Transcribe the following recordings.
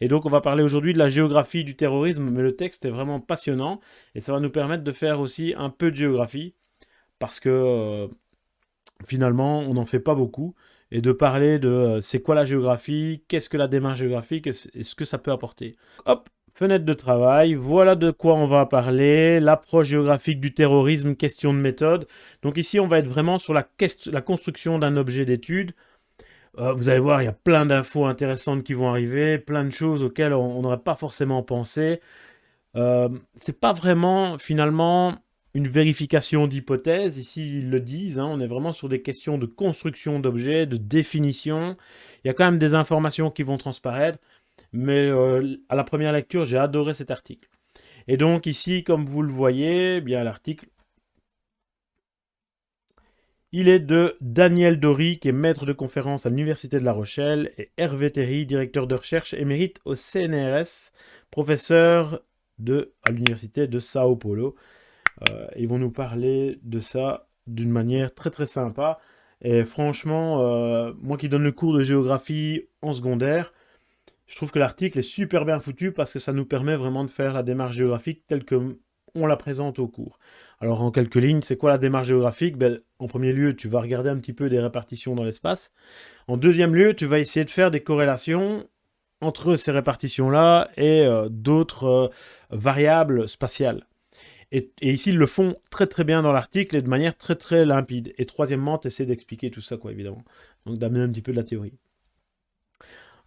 Et donc on va parler aujourd'hui de la géographie du terrorisme, mais le texte est vraiment passionnant et ça va nous permettre de faire aussi un peu de géographie parce que euh, finalement on n'en fait pas beaucoup et de parler de euh, c'est quoi la géographie, qu'est-ce que la démarche géographique et ce que ça peut apporter. Hop, fenêtre de travail, voilà de quoi on va parler, l'approche géographique du terrorisme, question de méthode. Donc ici on va être vraiment sur la, la construction d'un objet d'étude euh, vous allez voir, il y a plein d'infos intéressantes qui vont arriver, plein de choses auxquelles on n'aurait pas forcément pensé. Euh, c'est pas vraiment, finalement, une vérification d'hypothèses. Ici, ils le disent, hein, on est vraiment sur des questions de construction d'objets, de définition. Il y a quand même des informations qui vont transparaître, mais euh, à la première lecture, j'ai adoré cet article. Et donc ici, comme vous le voyez, eh l'article il est de Daniel Dory, qui est maître de conférence à l'Université de La Rochelle, et Hervé Terry, directeur de recherche émérite au CNRS, professeur de, à l'Université de Sao Paulo. Euh, ils vont nous parler de ça d'une manière très très sympa. Et franchement, euh, moi qui donne le cours de géographie en secondaire, je trouve que l'article est super bien foutu parce que ça nous permet vraiment de faire la démarche géographique telle que on la présente au cours. Alors en quelques lignes, c'est quoi la démarche géographique? Ben, En premier lieu, tu vas regarder un petit peu des répartitions dans l'espace. En deuxième lieu, tu vas essayer de faire des corrélations entre ces répartitions-là et euh, d'autres euh, variables spatiales. Et, ici, ils le font très très bien dans l'article et de manière très très limpide. Et troisièmement, tu essaies d'expliquer tout ça, quoi, évidemment. Donc d'amener un petit peu de la théorie.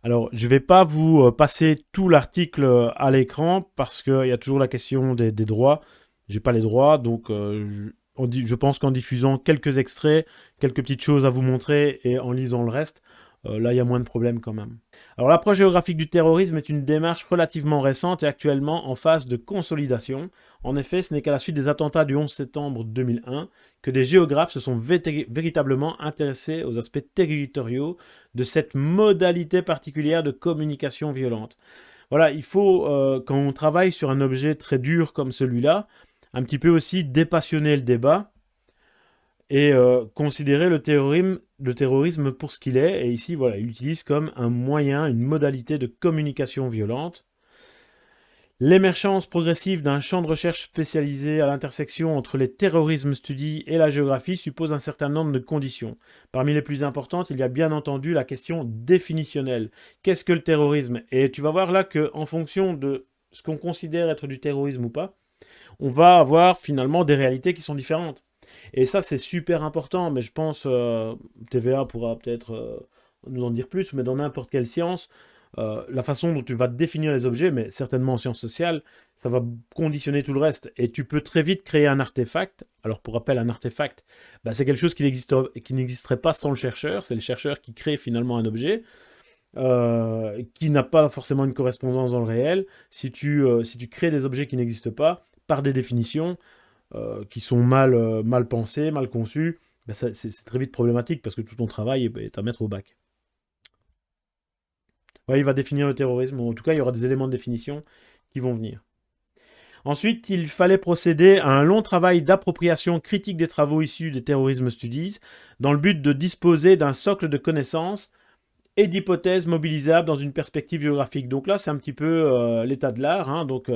Alors, je ne vais pas vous euh, passer tout l'article à l'écran parce qu'il y a toujours la question des droits. J'ai pas les droits, donc euh, je, je, pense qu'en diffusant quelques extraits, quelques petites choses à vous montrer et en lisant le reste, euh, là il y a moins de problèmes quand même. Alors l'approche géographique du terrorisme est une démarche relativement récente et actuellement en phase de consolidation. En effet, ce n'est qu'à la suite des attentats du 11 septembre 2001 que des géographes se sont véritablement intéressés aux aspects territoriaux de cette modalité particulière de communication violente. Voilà, il faut, euh, quand on travaille sur un objet très dur comme celui-là, un petit peu aussi dépassionner le débat et euh, considérer le terrorisme, le terrorisme pour ce qu'il est. Et ici, voilà, il l'utilise comme un moyen, une modalité de communication violente. L'émergence progressive d'un champ de recherche spécialisé à l'intersection entre les terrorismes studies et la géographie suppose un certain nombre de conditions. Parmi les plus importantes, il y a bien entendu la question définitionnelle. Qu'est-ce que le terrorisme? Et tu vas voir là qu'en fonction de ce qu'on considère être du terrorisme ou pas, on va avoir finalement des réalités qui sont différentes. Et ça, c'est super important, mais je pense, euh, TVA pourra peut-être euh, nous en dire plus, mais dans n'importe quelle science, euh, la façon dont tu vas définir les objets, mais certainement en sciences sociales, ça va conditionner tout le reste. Et tu peux très vite créer un artefact. Alors pour rappel, un artefact, bah, c'est quelque chose qui n'existerait pas sans le chercheur. C'est le chercheur qui crée finalement un objet. qui n'a pas forcément une correspondance dans le réel. Si tu, si tu crées des objets qui n'existent pas, par des définitions euh, qui sont mal, euh, mal pensées, mal conçues, ben c'est très vite problématique parce que tout ton travail est, à mettre au bac. il va définir le terrorisme, en tout cas il y aura des éléments de définition qui vont venir. Ensuite, il fallait procéder à un long travail d'appropriation critique des travaux issus des terrorisme studies, dans le but de disposer d'un socle de connaissances et d'hypothèses mobilisables dans une perspective géographique. Donc là, c'est un petit peu euh, l'état de l'art, hein, donc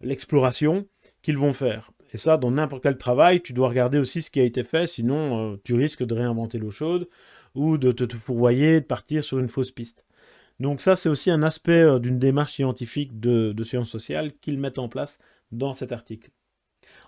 l'exploration qu'ils vont faire. Et ça, dans n'importe quel travail, tu dois regarder aussi ce qui a été fait, sinon euh, tu risques de réinventer l'eau chaude ou de te, fourvoyer, de partir sur une fausse piste. Donc ça, c'est aussi un aspect euh, d'une démarche scientifique de sciences sociales qu'ils mettent en place dans cet article.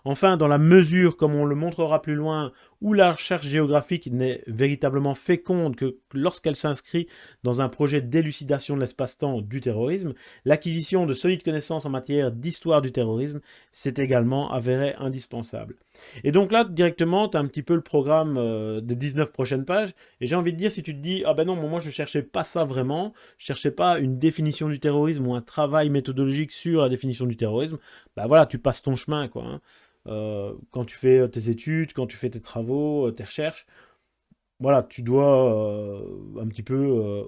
Enfin, dans la mesure, comme on le montrera plus loin, où la recherche géographique n'est véritablement féconde que lorsqu'elle s'inscrit dans un projet d'élucidation de l'espace-temps du terrorisme, l'acquisition de solides connaissances en matière d'histoire du terrorisme s'est également avérée indispensable. Et donc là, directement, tu as un petit peu le programme euh, des 19 prochaines pages, et j'ai envie de dire, si tu te dis, ah ben non, moi je cherchais pas ça vraiment, je cherchais pas une définition du terrorisme ou un travail méthodologique sur la définition du terrorisme, bah voilà, tu passes ton chemin, quoi. Hein. Euh, quand tu fais euh, tes études, quand tu fais tes travaux, euh, tes recherches, voilà, tu dois un petit peu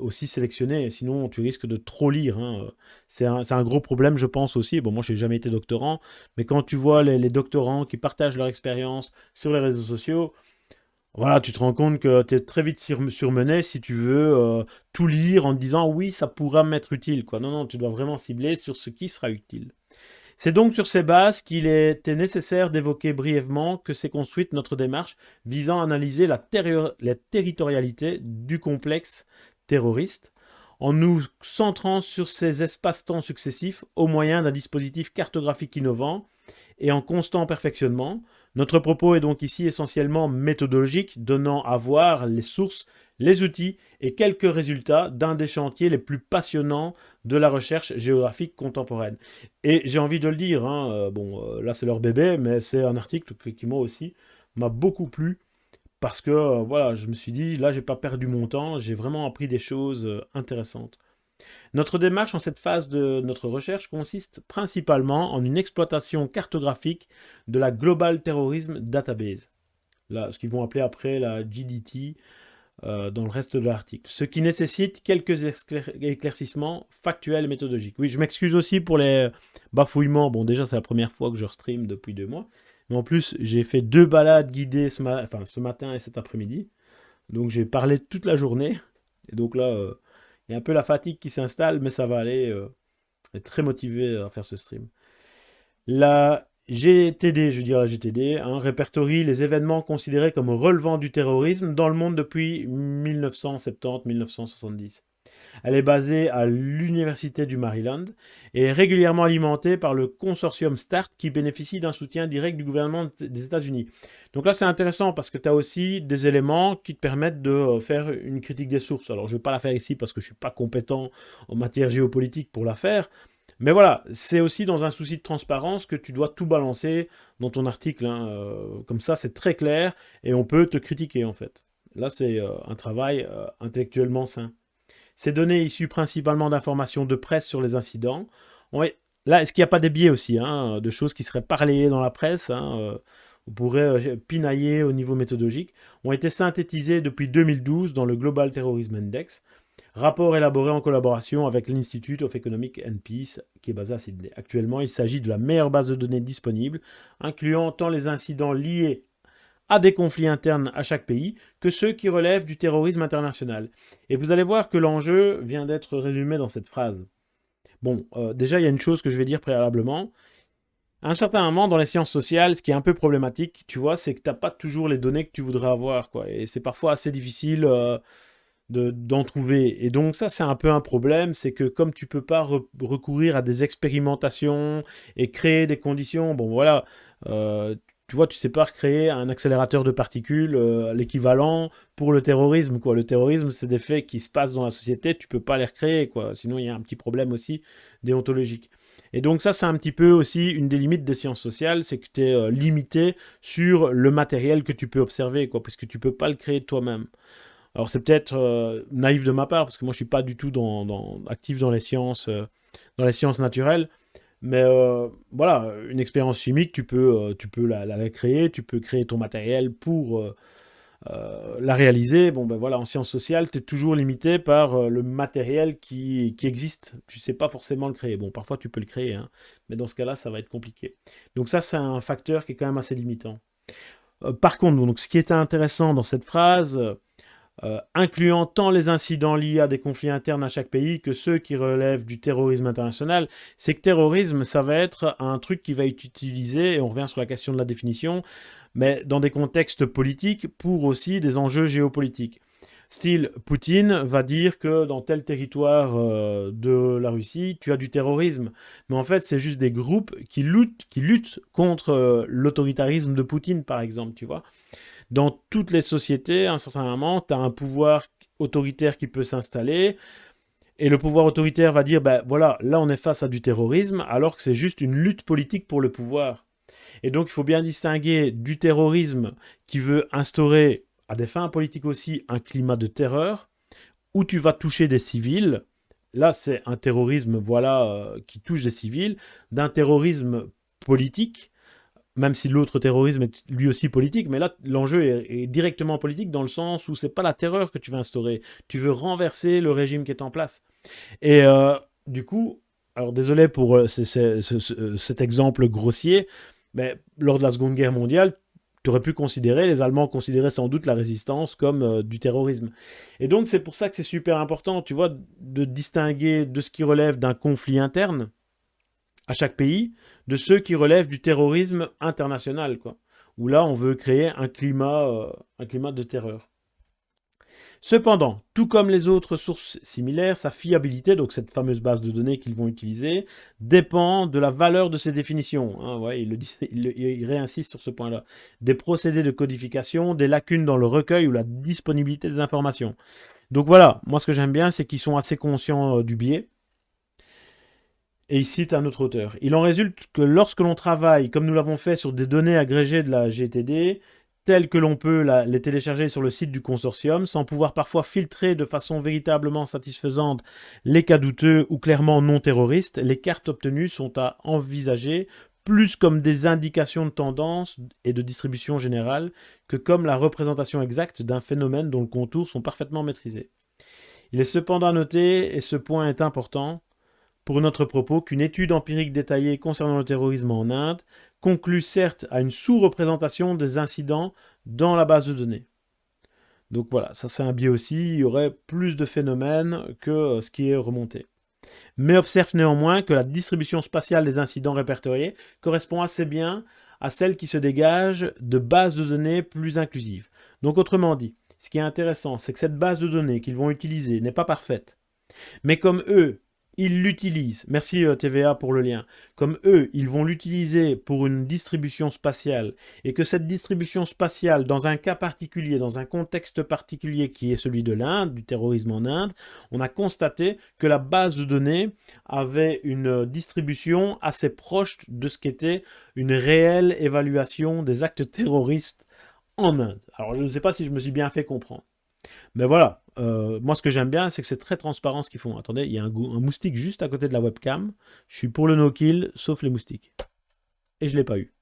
aussi sélectionner, sinon tu risques de trop lire. Hein. C'est un, gros problème, je pense aussi. Bon, moi, je n'ai jamais été doctorant, mais quand tu vois les, doctorants qui partagent leur expérience sur les réseaux sociaux, voilà, tu te rends compte que tu es très vite surmené si tu veux tout lire en te disant oui, ça pourra m'être utile. Non, non, tu dois vraiment cibler sur ce qui sera utile. C'est donc sur ces bases qu'il était nécessaire d'évoquer brièvement que s'est construite notre démarche visant à analyser la, territorialité du complexe terroriste en nous centrant sur ces espaces-temps successifs au moyen d'un dispositif cartographique innovant et en constant perfectionnement, notre propos est donc ici essentiellement méthodologique, donnant à voir les sources, les outils et quelques résultats d'un des chantiers les plus passionnants de la recherche géographique contemporaine. Et j'ai envie de le dire, hein, euh, bon, euh, là c'est leur bébé, mais c'est un article qui moi aussi m'a beaucoup plu, parce que euh, voilà, je me suis dit, là j'ai pas perdu mon temps, j'ai vraiment appris des choses intéressantes. Notre démarche en cette phase de notre recherche consiste principalement en une exploitation cartographique de la Global Terrorism Database, là, ce qu'ils vont appeler après la GDT euh, dans le reste de l'article, ce qui nécessite quelques éclaircissements factuels et méthodologiques. Oui, je m'excuse aussi pour les bafouillements, bon déjà c'est la première fois que je stream depuis deux mois, mais en plus j'ai fait deux balades guidées ce, matin et cet après-midi, donc j'ai parlé toute la journée, et donc là... Euh, il y a un peu la fatigue qui s'installe, mais ça va aller. Euh, est très motivé à faire ce stream. La GTD, je la GTD, hein, répertorie les événements considérés comme relevant du terrorisme dans le monde depuis 1970-1970. Elle est basée à l'Université du Maryland et régulièrement alimentée par le consortium START qui bénéficie d'un soutien direct du gouvernement des États-Unis. Donc là, c'est intéressant parce que tu as aussi des éléments qui te permettent de euh, faire une critique des sources. Alors, je ne vais pas la faire ici parce que je ne suis pas compétent en matière géopolitique pour la faire. Mais voilà, c'est aussi dans un souci de transparence que tu dois tout balancer dans ton article. Hein, euh, comme ça, c'est très clair et on peut te critiquer en fait. Là, c'est euh, un travail intellectuellement sain. Ces données issues principalement d'informations de presse sur les incidents. là, est-ce qu'il n'y a pas des biais aussi, hein, de choses qui seraient parlées dans la presse hein, on pourrait euh, pinailler au niveau méthodologique, ont été synthétisés depuis 2012 dans le Global Terrorism Index, rapport élaboré en collaboration avec l'Institute of Economic and Peace, qui est basé à Sydney. Actuellement, il s'agit de la meilleure base de données disponible, incluant tant les incidents liés à des conflits internes à chaque pays que ceux qui relèvent du terrorisme international. Et vous allez voir que l'enjeu vient d'être résumé dans cette phrase. Bon, euh, déjà, il y a une chose que je vais dire préalablement, à un certain moment, dans les sciences sociales, ce qui est un peu problématique, tu vois, c'est que tu n'as pas toujours les données que tu voudrais avoir, quoi. Et c'est parfois assez difficile euh, d'en trouver. Et donc ça, c'est un peu un problème, c'est que comme tu peux pas recourir à des expérimentations et créer des conditions, bon voilà, euh, tu vois, tu sais pas recréer un accélérateur de particules, euh, l'équivalent pour le terrorisme, quoi. Le terrorisme, c'est des faits qui se passent dans la société, tu peux pas les recréer, quoi. Sinon, il y a un petit problème aussi déontologique. Et donc ça, c'est un petit peu aussi une des limites des sciences sociales, c'est que tu es euh, limité sur le matériel que tu peux observer, quoi, puisque tu peux pas le créer toi-même. Alors c'est peut-être euh, naïf de ma part, parce que moi je suis pas du tout dans, actif dans les sciences, euh, dans les sciences naturelles, mais voilà, une expérience chimique, tu peux, tu peux la, créer, tu peux créer ton matériel pour euh, la réaliser, bon ben voilà, en sciences sociales, tu es toujours limité par euh, le matériel qui, existe. Tu sais pas forcément le créer. Bon, parfois tu peux le créer, hein, mais dans ce cas-là, ça va être compliqué. Donc ça, c'est un facteur qui est quand même assez limitant. Euh, par contre, donc, ce qui était intéressant dans cette phrase, incluant tant les incidents liés à des conflits internes à chaque pays que ceux qui relèvent du terrorisme international, c'est que terrorisme, ça va être un truc qui va être utilisé, et on revient sur la question de la définition, mais dans des contextes politiques pour aussi des enjeux géopolitiques. Style, Poutine va dire que dans tel territoire euh, de la Russie, tu as du terrorisme. Mais en fait, c'est juste des groupes qui luttent, qui luttent contre euh, l'autoritarisme de Poutine, par exemple, tu vois. Dans toutes les sociétés, à un certain moment, tu as un pouvoir autoritaire qui peut s'installer. Et le pouvoir autoritaire va dire, ben voilà, là on est face à du terrorisme, alors que c'est juste une lutte politique pour le pouvoir. Et donc, il faut bien distinguer du terrorisme qui veut instaurer, à des fins politiques aussi, un climat de terreur, où tu vas toucher des civils. Là, c'est un terrorisme voilà, euh, qui touche des civils, d'un terrorisme politique, même si l'autre terrorisme est lui aussi politique, mais là, l'enjeu est, directement politique dans le sens où c'est pas la terreur que tu veux instaurer, tu veux renverser le régime qui est en place. Et euh, du coup, alors désolé pour euh, cet exemple grossier, mais lors de la Seconde Guerre mondiale, tu aurais pu considérer, les Allemands considéraient sans doute la résistance comme euh, du terrorisme. Et donc c'est pour ça que c'est super important, tu vois, de distinguer de ce qui relève d'un conflit interne à chaque pays, de ceux qui relèvent du terrorisme international, quoi. Où là, on veut créer un climat, euh, un climat de terreur. Cependant, tout comme les autres sources similaires, sa fiabilité, donc cette fameuse base de données qu'ils vont utiliser, dépend de la valeur de ces définitions. Hein, il, il, réinsiste sur ce point-là. Des procédés de codification, des lacunes dans le recueil ou la disponibilité des informations. Donc voilà, moi ce que j'aime bien, c'est qu'ils sont assez conscients euh, du biais. Et il cite un autre auteur. Il en résulte que lorsque l'on travaille, comme nous l'avons fait sur des données agrégées de la GTD, telles que l'on peut les télécharger sur le site du consortium, sans pouvoir parfois filtrer de façon véritablement satisfaisante les cas douteux ou clairement non terroristes, les cartes obtenues sont à envisager plus comme des indications de tendance et de distribution générale que comme la représentation exacte d'un phénomène dont le contour sont parfaitement maîtrisés. Il est cependant à noter, et ce point est important, pour notre propos qu'une étude empirique détaillée concernant le terrorisme en Inde conclut certes à une sous-représentation des incidents dans la base de données. Donc voilà, ça c'est un biais aussi, il y aurait plus de phénomènes que euh, ce qui est remonté. Mais observe néanmoins que la distribution spatiale des incidents répertoriés correspond assez bien à celle qui se dégage de bases de données plus inclusives. Donc autrement dit, ce qui est intéressant, c'est que cette base de données qu'ils vont utiliser n'est pas parfaite. Mais comme eux, ils l'utilisent, merci euh, TVA pour le lien, comme eux, ils vont l'utiliser pour une distribution spatiale, et que cette distribution spatiale, dans un cas particulier, dans un contexte particulier qui est celui de l'Inde, du terrorisme en Inde, on a constaté que la base de données avait une distribution assez proche de ce qu'était une réelle évaluation des actes terroristes en Inde. Alors je ne sais pas si je me suis bien fait comprendre. Mais voilà, euh, moi ce que j'aime bien, c'est que c'est très transparent ce qu'ils font. Attendez, il y a un, moustique juste à côté de la webcam. Je suis pour le no-kill, sauf les moustiques. Et je ne l'ai pas eu.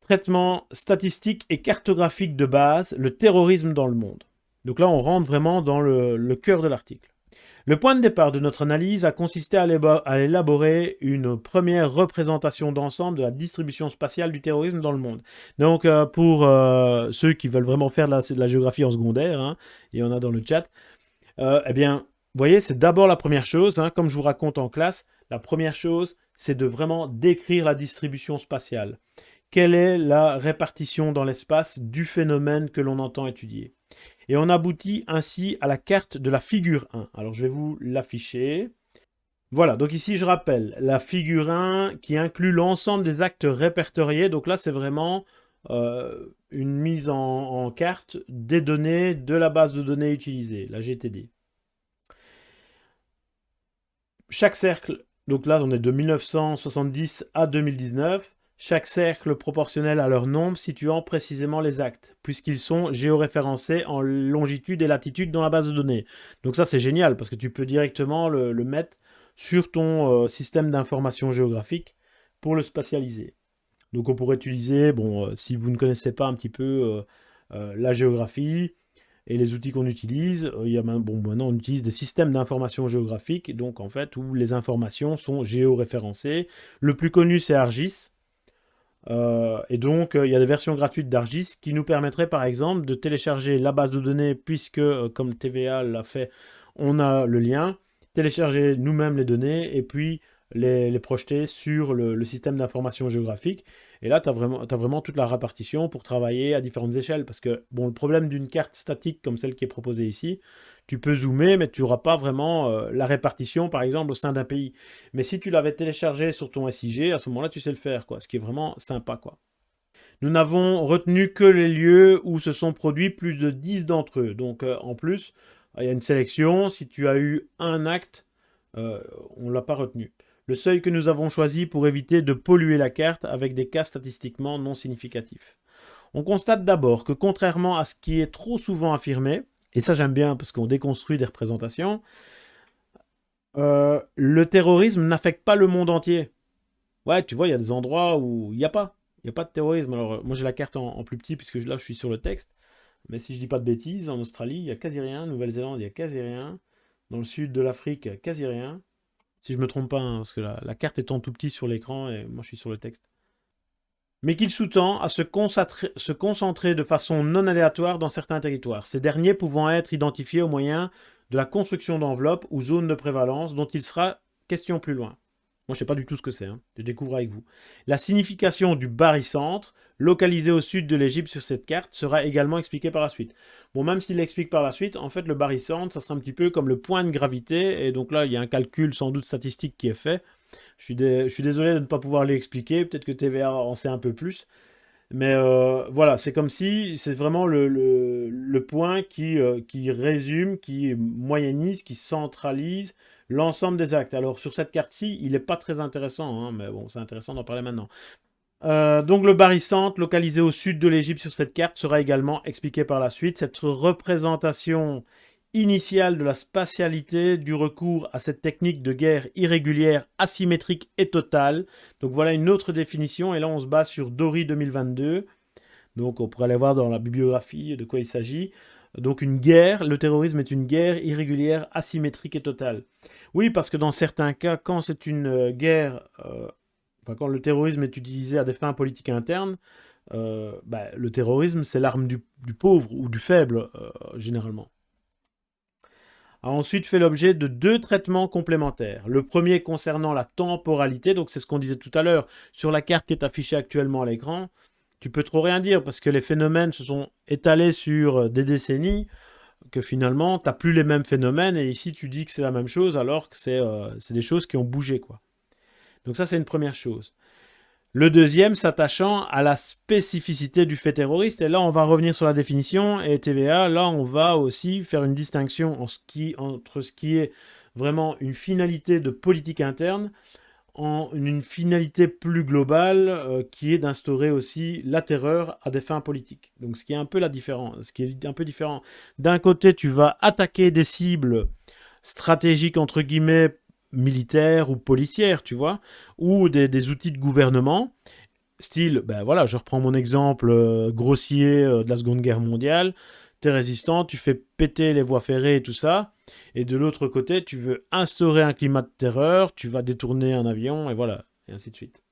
Traitement statistique et cartographique de base, le terrorisme dans le monde. Donc là, on rentre vraiment dans le cœur de l'article. Le point de départ de notre analyse a consisté à élaborer une première représentation d'ensemble de la distribution spatiale du terrorisme dans le monde. Donc, euh, pour euh, ceux qui veulent vraiment faire de la, géographie en secondaire, il y en a dans le chat, euh, eh bien, vous voyez, c'est d'abord la première chose, hein, comme je vous raconte en classe, la première chose, c'est de vraiment décrire la distribution spatiale. Quelle est la répartition dans l'espace du phénomène que l'on entend étudier? Et on aboutit ainsi à la carte de la figure 1. Alors je vais vous l'afficher. Voilà, donc ici je rappelle, la figure 1 qui inclut l'ensemble des actes répertoriés. Donc là c'est vraiment euh, une mise en, carte des données de la base de données utilisée, la GTD. Chaque cercle, donc là on est de 1970 à 2019, chaque cercle proportionnel à leur nombre situant précisément les actes, puisqu'ils sont géoréférencés en longitude et latitude dans la base de données. Donc ça c'est génial, parce que tu peux directement le, mettre sur ton euh, système d'information géographique pour le spatialiser. Donc on pourrait utiliser, bon, euh, si vous ne connaissez pas un petit peu euh, la géographie et les outils qu'on utilise, il y a, maintenant on utilise des systèmes d'information géographique, donc en fait où les informations sont géoréférencées. Le plus connu c'est ArcGIS, euh, et donc, euh, il y a des versions gratuites d'Argis qui nous permettraient, par exemple, de télécharger la base de données, puisque, euh, comme TVA l'a fait, on a le lien, télécharger nous-mêmes les données, et puis les, projeter sur le, système d'information géographique. Et là, tu as vraiment, toute la répartition pour travailler à différentes échelles. Parce que, bon, le problème d'une carte statique comme celle qui est proposée ici, tu peux zoomer, mais tu n'auras pas vraiment euh, la répartition, par exemple, au sein d'un pays. Mais si tu l'avais téléchargé sur ton SIG, à ce moment-là, tu sais le faire, quoi, ce qui est vraiment sympa. quoi. Nous n'avons retenu que les lieux où se sont produits plus de 10 d'entre eux. Donc, euh, en plus, il y a une sélection. Si tu as eu un acte, euh, on ne l'a pas retenu. Le seuil que nous avons choisi pour éviter de polluer la carte avec des cas statistiquement non significatifs. On constate d'abord que contrairement à ce qui est trop souvent affirmé, et ça j'aime bien parce qu'on déconstruit des représentations, euh, le terrorisme n'affecte pas le monde entier. Ouais, tu vois, il y a des endroits où il n'y a pas. Il n'y a pas de terrorisme. Alors, moi j'ai la carte en, plus petit puisque là je suis sur le texte. Mais si je dis pas de bêtises, en Australie, il n'y a quasi rien. Nouvelle-Zélande, il n'y a quasi rien. Dans le sud de l'Afrique, quasi rien. Si je me trompe pas, hein, parce que la, la, carte est en tout petit sur l'écran et moi je suis sur le texte. Mais qu'il sous-tend à se concentrer, de façon non aléatoire dans certains territoires, ces derniers pouvant être identifiés au moyen de la construction d'enveloppes ou zones de prévalence dont il sera question plus loin. Moi, je ne sais pas du tout ce que c'est, hein. je découvre avec vous. La signification du barycentre, localisé au sud de l'Égypte sur cette carte, sera également expliquée par la suite. Bon, même s'il l'explique par la suite, en fait, le barycentre, ça sera un petit peu comme le point de gravité, et donc là, il y a un calcul sans doute statistique qui est fait. Je suis, désolé de ne pas pouvoir l'expliquer, peut-être que TVA en sait un peu plus. Mais euh, voilà, c'est comme si c'est vraiment le, point qui, euh, qui résume, qui moyennise, qui centralise l'ensemble des actes. Alors sur cette carte-ci, il n'est pas très intéressant, hein, mais bon, c'est intéressant d'en parler maintenant. Euh, donc le barycentre, localisé au sud de l'Égypte sur cette carte, sera également expliqué par la suite. Cette représentation initiale de la spatialité du recours à cette technique de guerre irrégulière, asymétrique et totale. Donc voilà une autre définition, et là on se base sur Dory 2022. Donc on pourrait aller voir dans la bibliographie de quoi il s'agit. Donc une guerre, le terrorisme est une guerre irrégulière, asymétrique et totale. Oui, parce que dans certains cas, quand c'est une euh, guerre, euh, enfin, quand le terrorisme est utilisé à des fins politiques internes, euh, bah, le terrorisme, c'est l'arme du, pauvre ou du faible, généralement. A ensuite fait l'objet de deux traitements complémentaires. Le premier concernant la temporalité, donc c'est ce qu'on disait tout à l'heure, sur la carte qui est affichée actuellement à l'écran, tu peux trop rien dire parce que les phénomènes se sont étalés sur des décennies que finalement, tu n'as plus les mêmes phénomènes, et ici, tu dis que c'est la même chose, alors que euh, c'est des choses qui ont bougé. quoi. Donc ça, c'est une première chose. Le deuxième, s'attachant à la spécificité du fait terroriste, et là, on va revenir sur la définition, et TVA, là, on va aussi faire une distinction entre ce qui est vraiment une finalité de politique interne, en une finalité plus globale euh, qui est d'instaurer aussi la terreur à des fins politiques. Donc ce qui est un peu la différence, ce qui est un peu différent. D'un côté, tu vas attaquer des cibles stratégiques entre guillemets militaires ou policières, tu vois, ou des, outils de gouvernement, style, ben voilà, je reprends mon exemple euh, grossier euh, de la Seconde Guerre mondiale, tu es résistant, tu fais péter les voies ferrées et tout ça, et de l'autre côté, tu veux instaurer un climat de terreur, tu vas détourner un avion, et voilà, et ainsi de suite.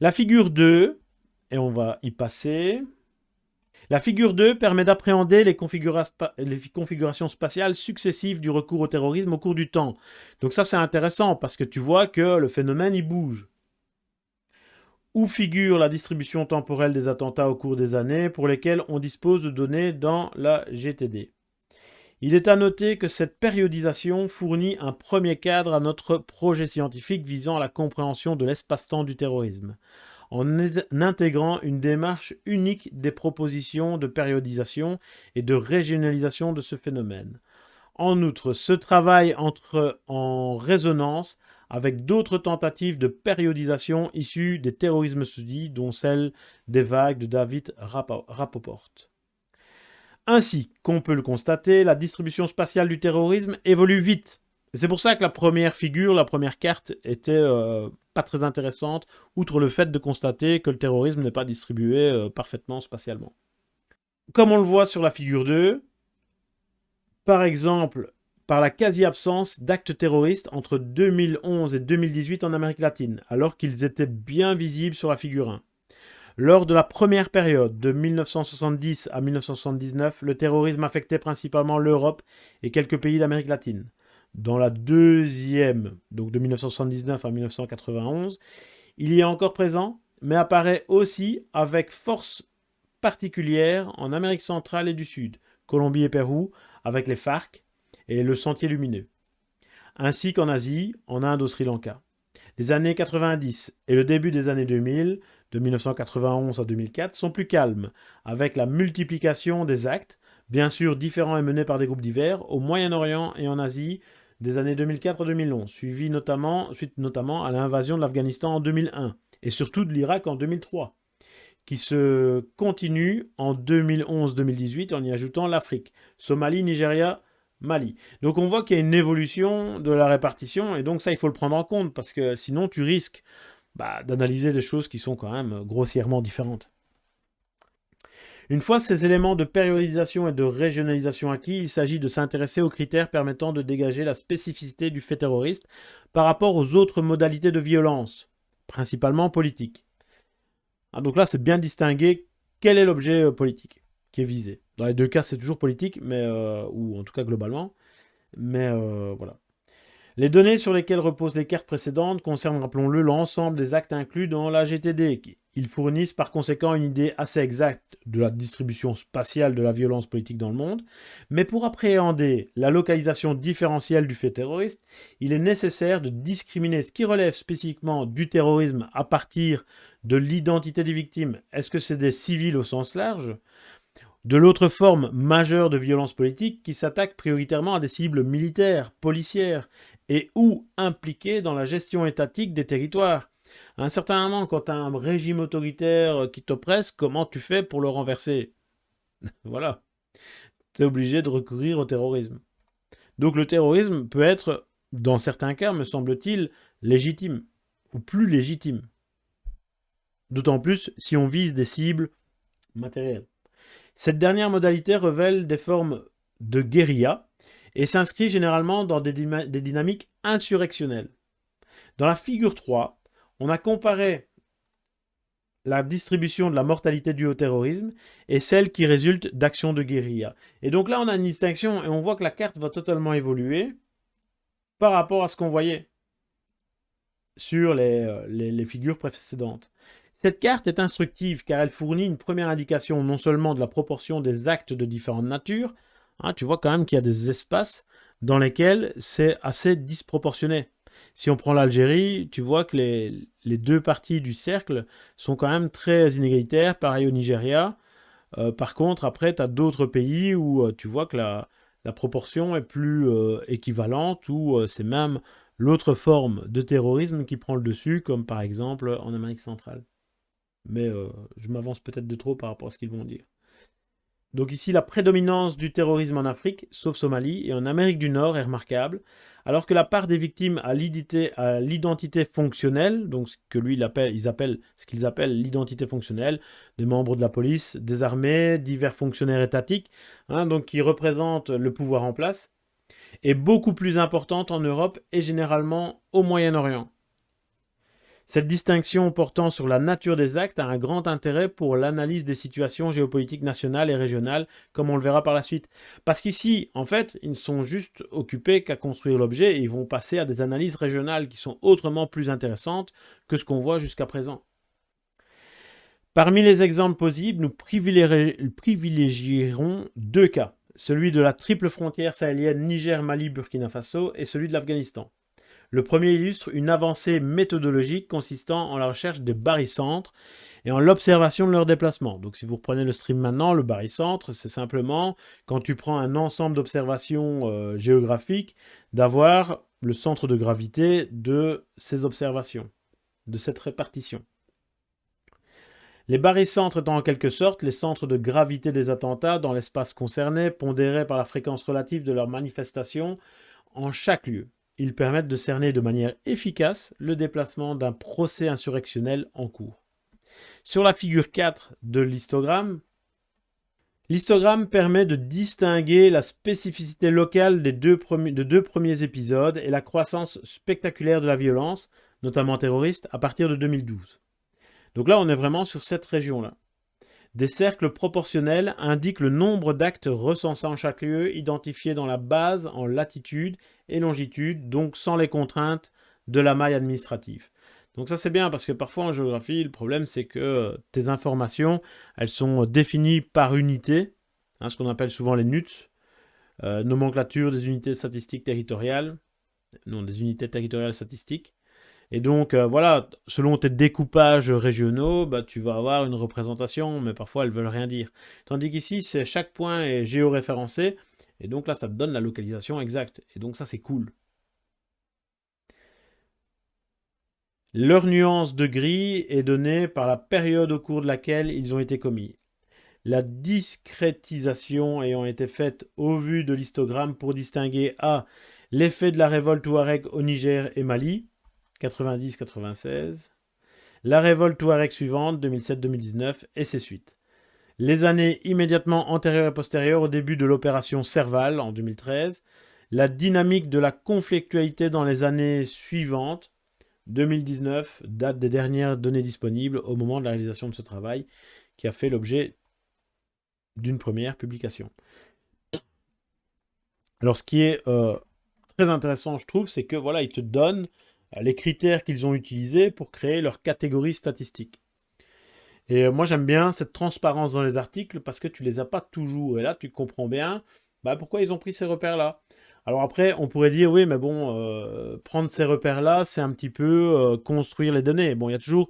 La figure 2, et on va y passer. La figure 2 permet d'appréhender les, configurations spatiales successives du recours au terrorisme au cours du temps. Donc ça, c'est intéressant, parce que tu vois que le phénomène, il bouge où figure la distribution temporelle des attentats au cours des années pour lesquels on dispose de données dans la GTD. Il est à noter que cette périodisation fournit un premier cadre à notre projet scientifique visant à la compréhension de l'espace-temps du terrorisme, en intégrant une démarche unique des propositions de périodisation et de régionalisation de ce phénomène. En outre, ce travail entre en résonance avec d'autres tentatives de périodisation issues des terrorismes studies, dont celle des vagues de David Rapoport. Ainsi qu'on peut le constater, la distribution spatiale du terrorisme évolue vite. C'est pour ça que la première figure, la première carte, était euh, pas très intéressante, outre le fait de constater que le terrorisme n'est pas distribué euh, parfaitement spatialement. Comme on le voit sur la figure 2, par exemple, par la quasi-absence d'actes terroristes entre 2011 et 2018 en Amérique latine, alors qu'ils étaient bien visibles sur la figure 1. Lors de la première période, de 1970 à 1979, le terrorisme affectait principalement l'Europe et quelques pays d'Amérique latine. Dans la deuxième, donc de 1979 à 1991, il y est encore présent, mais apparaît aussi avec force particulière en Amérique centrale et du Sud, Colombie et Pérou, avec les FARC, et le Sentier Lumineux, ainsi qu'en Asie, en Inde au Sri Lanka. Les années 90 et le début des années 2000, de 1991 à 2004, sont plus calmes, avec la multiplication des actes, bien sûr différents et menés par des groupes divers, au Moyen-Orient et en Asie, des années 2004 à 2011, suivi notamment, suite notamment à l'invasion de l'Afghanistan en 2001, et surtout de l'Irak en 2003, qui se continue en 2011-2018 en y ajoutant l'Afrique, Somalie, Nigeria, Mali. Donc on voit qu'il y a une évolution de la répartition, et donc ça, il faut le prendre en compte, parce que sinon, tu risques bah, d'analyser des choses qui sont quand même grossièrement différentes. Une fois ces éléments de périodisation et de régionalisation acquis, il s'agit de s'intéresser aux critères permettant de dégager la spécificité du fait terroriste par rapport aux autres modalités de violence, principalement politiques. Ah, donc là, c'est bien distingué quel est l'objet euh, politique qui est visé? Dans les deux cas, c'est toujours politique, mais, euh, ou en tout cas globalement. Mais euh, voilà. Les données sur lesquelles reposent les cartes précédentes concernent, rappelons-le, l'ensemble des actes inclus dans la GTD. Ils fournissent par conséquent une idée assez exacte de la distribution spatiale de la violence politique dans le monde. Mais pour appréhender la localisation différentielle du fait terroriste, il est nécessaire de discriminer ce qui relève spécifiquement du terrorisme à partir de l'identité des victimes. Est-ce que c'est des civils au sens large? De l'autre forme majeure de violence politique qui s'attaque prioritairement à des cibles militaires, policières et ou impliquées dans la gestion étatique des territoires. À un certain moment, quand tu as un régime autoritaire qui t'oppresse, comment tu fais pour le renverser? Voilà. Tu es obligé de recourir au terrorisme. Donc le terrorisme peut être, dans certains cas, me semble-t-il, légitime, ou plus légitime. D'autant plus si on vise des cibles matérielles. Cette dernière modalité révèle des formes de guérilla et s'inscrit généralement dans des, dynamiques insurrectionnelles. Dans la figure 3, on a comparé la distribution de la mortalité due au terrorisme et celle qui résulte d'actions de guérilla. Et donc là, on a une distinction et on voit que la carte va totalement évoluer par rapport à ce qu'on voyait sur les, euh, figures précédentes. Cette carte est instructive car elle fournit une première indication non seulement de la proportion des actes de différentes natures, hein, tu vois quand même qu'il y a des espaces dans lesquels c'est assez disproportionné. Si on prend l'Algérie, tu vois que les, deux parties du cercle sont quand même très inégalitaires, pareil au Nigeria. Euh, par contre, après, tu as d'autres pays où euh, tu vois que la, proportion est plus euh, équivalente, ou c'est même l'autre forme de terrorisme qui prend le dessus, comme par exemple en Amérique centrale. Mais je m'avance peut-être de trop par rapport à ce qu'ils vont dire. Donc ici, la prédominance du terrorisme en Afrique, sauf Somalie, et en Amérique du Nord est remarquable, alors que la part des victimes à l'identité fonctionnelle, donc ce que lui, qu'ils appellent l'identité fonctionnelle, des membres de la police, des armées, divers fonctionnaires étatiques, hein, donc qui représentent le pouvoir en place, est beaucoup plus importante en Europe et généralement au Moyen-Orient. Cette distinction portant sur la nature des actes a un grand intérêt pour l'analyse des situations géopolitiques nationales et régionales, comme on le verra par la suite. Parce qu'ici, en fait, ils ne sont juste occupés qu'à construire l'objet et ils vont passer à des analyses régionales qui sont autrement plus intéressantes que ce qu'on voit jusqu'à présent. Parmi les exemples possibles, nous privilégierons deux cas, celui de la triple frontière sahélienne Niger, Mali, Burkina Faso et celui de l'Afghanistan. Le premier illustre une avancée méthodologique consistant en la recherche des barycentres et en l'observation de leurs déplacements. Donc si vous reprenez le stream maintenant, le barycentre, c'est simplement quand tu prends un ensemble d'observations euh, géographiques, d'avoir le centre de gravité de ces observations, de cette répartition. Les barycentres étant en quelque sorte les centres de gravité des attentats dans l'espace concerné, pondérés par la fréquence relative de leurs manifestations en chaque lieu. Ils permettent de cerner de manière efficace le déplacement d'un procès insurrectionnel en cours. Sur la figure 4 de l'histogramme, l'histogramme permet de distinguer la spécificité locale des deux premiers, épisodes et la croissance spectaculaire de la violence, notamment terroriste, à partir de 2012. Donc là, on est vraiment sur cette région-là. Des cercles proportionnels indiquent le nombre d'actes recensés en chaque lieu, identifiés dans la base en latitude et longitude, donc sans les contraintes de la maille administrative. Donc ça c'est bien parce que parfois en géographie, le problème c'est que tes informations, elles sont définies par unité, hein, ce qu'on appelle souvent les NUTS, euh, nomenclature des unités statistiques territoriales, non des unités territoriales statistiques. Et donc, euh, voilà, selon tes découpages régionaux, bah, tu vas avoir une représentation, mais parfois elles veulent rien dire. Tandis qu'ici, chaque point est géoréférencé, et donc là, ça te donne la localisation exacte. Et donc ça, c'est cool. Leur nuance de gris est donnée par la période au cours de laquelle ils ont été commis. La discrétisation ayant été faite au vu de l'histogramme pour distinguer A. L'effet de la révolte Touareg au Niger et Mali, 90-96. La révolte Touareg suivante, 2007-2019, et ses suites. Les années immédiatement antérieures et postérieures au début de l'opération Serval, en 2013. La dynamique de la conflictualité dans les années suivantes, 2019, date des dernières données disponibles au moment de la réalisation de ce travail, qui a fait l'objet d'une première publication. Alors, ce qui est euh, très intéressant, je trouve, c'est que voilà, ils te donnent les critères qu'ils ont utilisés pour créer leur catégorie statistique. Et euh, moi, j'aime bien cette transparence dans les articles parce que tu les as pas toujours. Et là, tu comprends bien bah, pourquoi ils ont pris ces repères-là. Alors après, on pourrait dire, oui, mais bon, euh, prendre ces repères-là, c'est un petit peu euh, construire les données. Bon, il y a toujours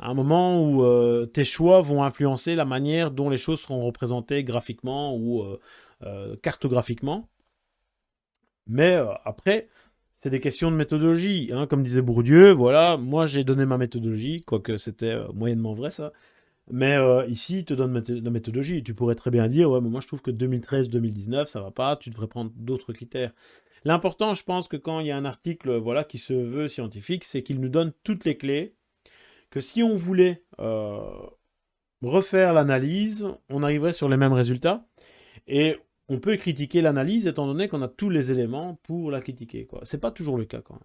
un moment où tes choix vont influencer la manière dont les choses seront représentées graphiquement ou cartographiquement. Mais après, c'est des questions de méthodologie. Hein. Comme disait Bourdieu, voilà, moi j'ai donné ma méthodologie, quoique c'était euh, moyennement vrai ça. Mais euh, ici, il te donne la méthodologie. Tu pourrais très bien dire, ouais, mais moi je trouve que 2013-2019, ça va pas, tu devrais prendre d'autres critères. L'important, je pense que quand il y a un article voilà, qui se veut scientifique, c'est qu'il nous donne toutes les clés, que si on voulait euh, refaire l'analyse, on arriverait sur les mêmes résultats. Et on peut critiquer l'analyse étant donné qu'on a tous les éléments pour la critiquer. Ce n'est pas toujours le cas quand même.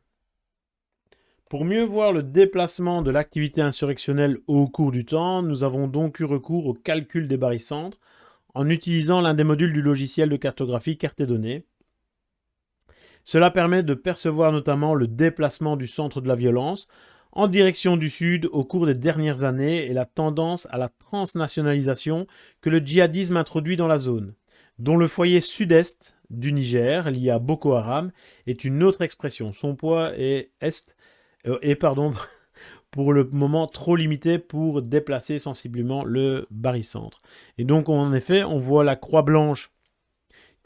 Pour mieux voir le déplacement de l'activité insurrectionnelle au cours du temps, nous avons donc eu recours au calcul des barycentres en utilisant l'un des modules du logiciel de cartographie Carte données. Cela permet de percevoir notamment le déplacement du centre de la violence en direction du sud au cours des dernières années et la tendance à la transnationalisation que le djihadisme introduit dans la zone dont le foyer sud-est du Niger, lié à Boko Haram, est une autre expression. Son poids est, est, euh, pardon, pour le moment trop limité pour déplacer sensiblement le barycentre. Et donc, en effet, on voit la croix blanche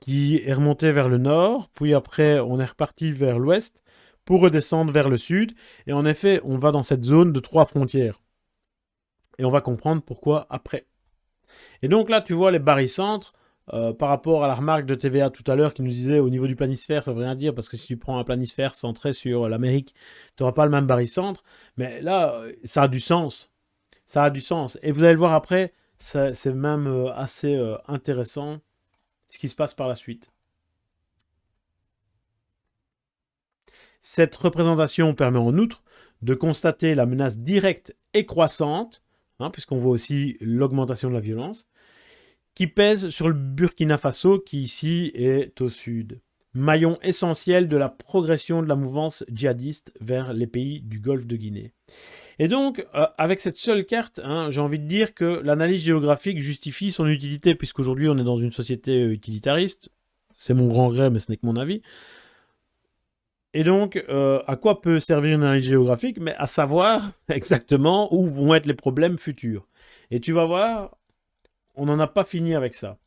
qui est remontée vers le nord, puis après, on est reparti vers l'ouest pour redescendre vers le sud. Et en effet, on va dans cette zone de trois frontières. Et on va comprendre pourquoi après. Et donc là, tu vois les barycentres, euh, par rapport à la remarque de TVA tout à l'heure qui nous disait au niveau du planisphère, ça veut rien dire parce que si tu prends un planisphère centré sur l'Amérique, tu n'auras pas le même barycentre. Mais là, euh, ça a du sens. Ça a du sens. Et vous allez le voir après, c'est même euh, assez intéressant ce qui se passe par la suite. Cette représentation permet en outre de constater la menace directe et croissante, hein, puisqu'on voit aussi l'augmentation de la violence, qui pèse sur le Burkina Faso qui ici est au sud. Maillon essentiel de la progression de la mouvance djihadiste vers les pays du golfe de Guinée. Et donc, euh, avec cette seule carte, hein, j'ai envie de dire que l'analyse géographique justifie son utilité, puisqu'aujourd'hui on est dans une société euh, utilitariste. C'est mon grand regret, mais ce n'est que mon avis. Et donc, euh, à quoi peut servir une analyse géographique? Mais à savoir exactement où vont être les problèmes futurs. Et tu vas voir, on n'en a pas fini avec ça.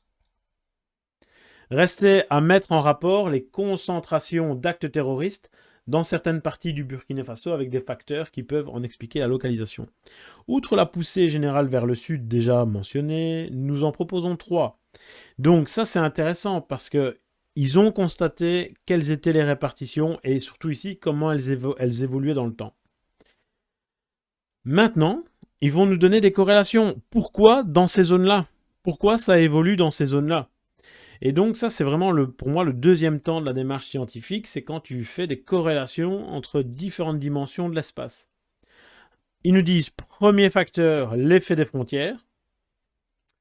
Restait à mettre en rapport les concentrations d'actes terroristes dans certaines parties du Burkina Faso avec des facteurs qui peuvent en expliquer la localisation. Outre la poussée générale vers le sud déjà mentionnée, nous en proposons trois. Donc ça c'est intéressant parce que ils ont constaté quelles étaient les répartitions et surtout ici comment elles, elles évoluaient dans le temps. Maintenant, ils vont nous donner des corrélations. Pourquoi dans ces zones-là? Pourquoi ça évolue dans ces zones-là. Et donc ça, c'est vraiment pour moi le deuxième temps de la démarche scientifique, c'est quand tu fais des corrélations entre différentes dimensions de l'espace. Ils nous disent, premier facteur, l'effet des frontières.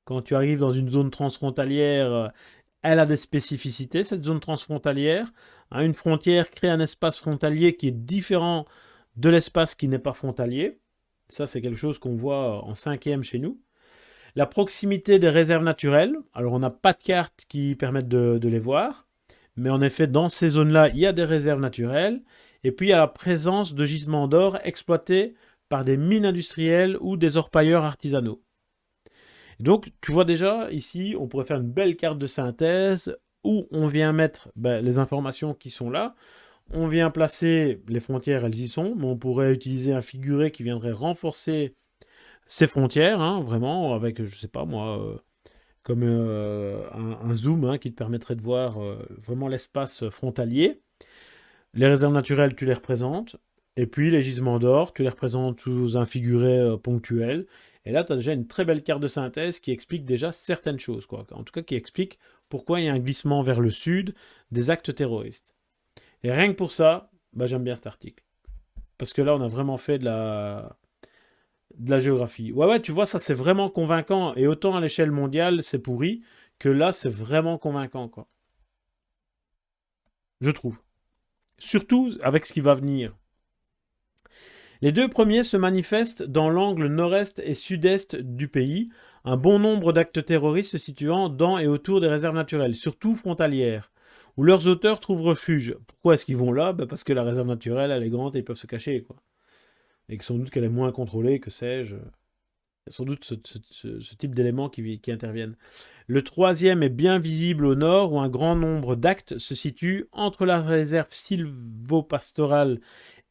Quand tu arrives dans une zone transfrontalière, elle a des spécificités, cette zone transfrontalière. Hein, une frontière crée un espace frontalier qui est différent de l'espace qui n'est pas frontalier. Ça, c'est quelque chose qu'on voit en cinquième chez nous. La proximité des réserves naturelles. Alors, on n'a pas de cartes qui permettent de, les voir. Mais en effet, dans ces zones-là, il y a des réserves naturelles. Et puis, il y a la présence de gisements d'or exploités par des mines industrielles ou des orpailleurs artisanaux. donc, tu vois déjà, ici, on pourrait faire une belle carte de synthèse où on vient mettre ben, les informations qui sont là. On vient placer les frontières, elles y sont, mais on pourrait utiliser un figuré qui viendrait renforcer ces frontières, hein, vraiment, avec, je sais pas moi, euh, comme euh, un, zoom hein, qui te permettrait de voir euh, vraiment l'espace frontalier. Les réserves naturelles, tu les représentes. Et puis les gisements d'or, tu les représentes sous un figuré ponctuel. Et là, tu as déjà une très belle carte de synthèse qui explique déjà certaines choses. Quoi. En tout cas, qui explique pourquoi il y a un glissement vers le sud des actes terroristes. Et rien que pour ça, bah, j'aime bien cet article. parce que là, on a vraiment fait de la, de la géographie. Ouais, ouais, tu vois, ça, c'est vraiment convaincant. Et autant à l'échelle mondiale, c'est pourri, que là, c'est vraiment convaincant, quoi. Je trouve. Surtout avec ce qui va venir. Les deux premiers se manifestent dans l'angle nord-est et sud-est du pays, un bon nombre d'actes terroristes se situant dans et autour des réserves naturelles, surtout frontalières, où leurs auteurs trouvent refuge. Pourquoi est-ce qu'ils vont là? Ben Parce que la réserve naturelle, elle est grande et ils peuvent se cacher. Quoi. Et que sans doute qu'elle est moins contrôlée, que sais-je. Sans doute ce, type d'éléments qui, qui, interviennent. Le troisième est bien visible au nord, où un grand nombre d'actes se situent entre la réserve sylvopastorale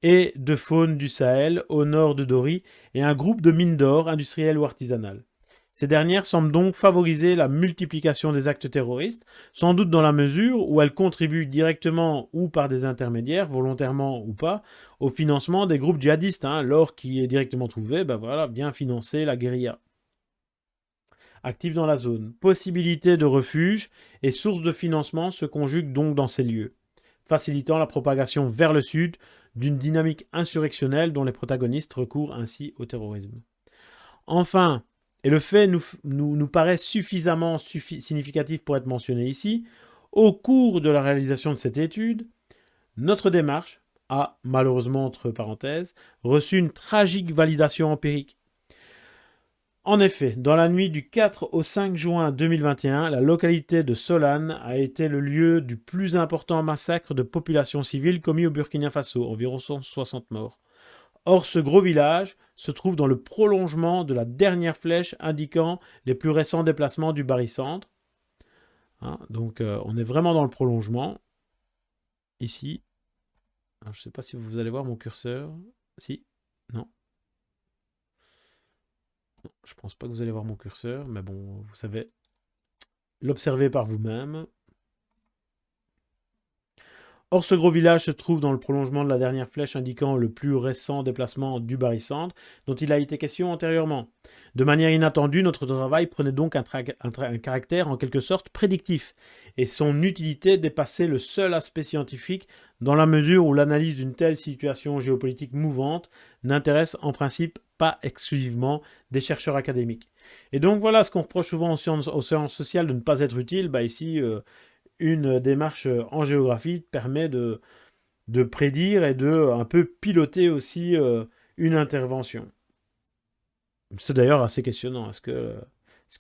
et de faune du Sahel, au nord de Dori, et un groupe de mines d'or industrielles ou artisanales. Ces dernières semblent donc favoriser la multiplication des actes terroristes, sans doute dans la mesure où elles contribuent directement ou par des intermédiaires, volontairement ou pas, au financement des groupes djihadistes. Hein. L'or qui est directement trouvé, ben voilà, bien financer la guérilla. Active dans la zone. Possibilité de refuge et source de financement se conjuguent donc dans ces lieux, facilitant la propagation vers le sud d'une dynamique insurrectionnelle dont les protagonistes recourent ainsi au terrorisme. Enfin, et le fait nous, paraît suffisamment significatif pour être mentionné ici, au cours de la réalisation de cette étude, notre démarche a, malheureusement entre parenthèses, reçu une tragique validation empirique. En effet, dans la nuit du 4 au 5 juin 2021, la localité de Solane a été le lieu du plus important massacre de population civile commis au Burkina Faso, environ 160 morts. Or, ce gros village se trouve dans le prolongement de la dernière flèche indiquant les plus récents déplacements du barycentre. Hein, donc, euh, on est vraiment dans le prolongement. Ici. je ne sais pas si vous allez voir mon curseur. Si Non je pense pas que vous allez voir mon curseur, mais bon, vous savez l'observer par vous-même. Or, ce gros village se trouve dans le prolongement de la dernière flèche indiquant le plus récent déplacement du barycentre dont il a été question antérieurement. De manière inattendue, notre travail prenait donc un, caractère en quelque sorte prédictif, et son utilité dépassait le seul aspect scientifique dans la mesure où l'analyse d'une telle situation géopolitique mouvante n'intéresse en principe pas exclusivement des chercheurs académiques. Et donc voilà ce qu'on reproche souvent aux sciences, sociales de ne pas être utile. Bah ici, euh, une démarche en géographie permet de, prédire et de un peu piloter aussi euh, une intervention. C'est d'ailleurs assez questionnant. Est-ce que,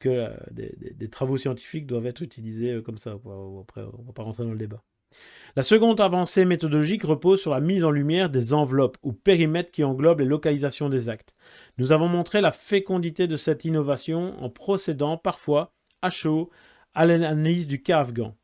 euh, des, travaux scientifiques doivent être utilisés comme ça? Après, on ne va pas rentrer dans le débat. La seconde avancée méthodologique repose sur la mise en lumière des enveloppes ou périmètres qui englobent les localisations des actes. Nous avons montré la fécondité de cette innovation en procédant parfois à chaud à l'analyse du cas afghan.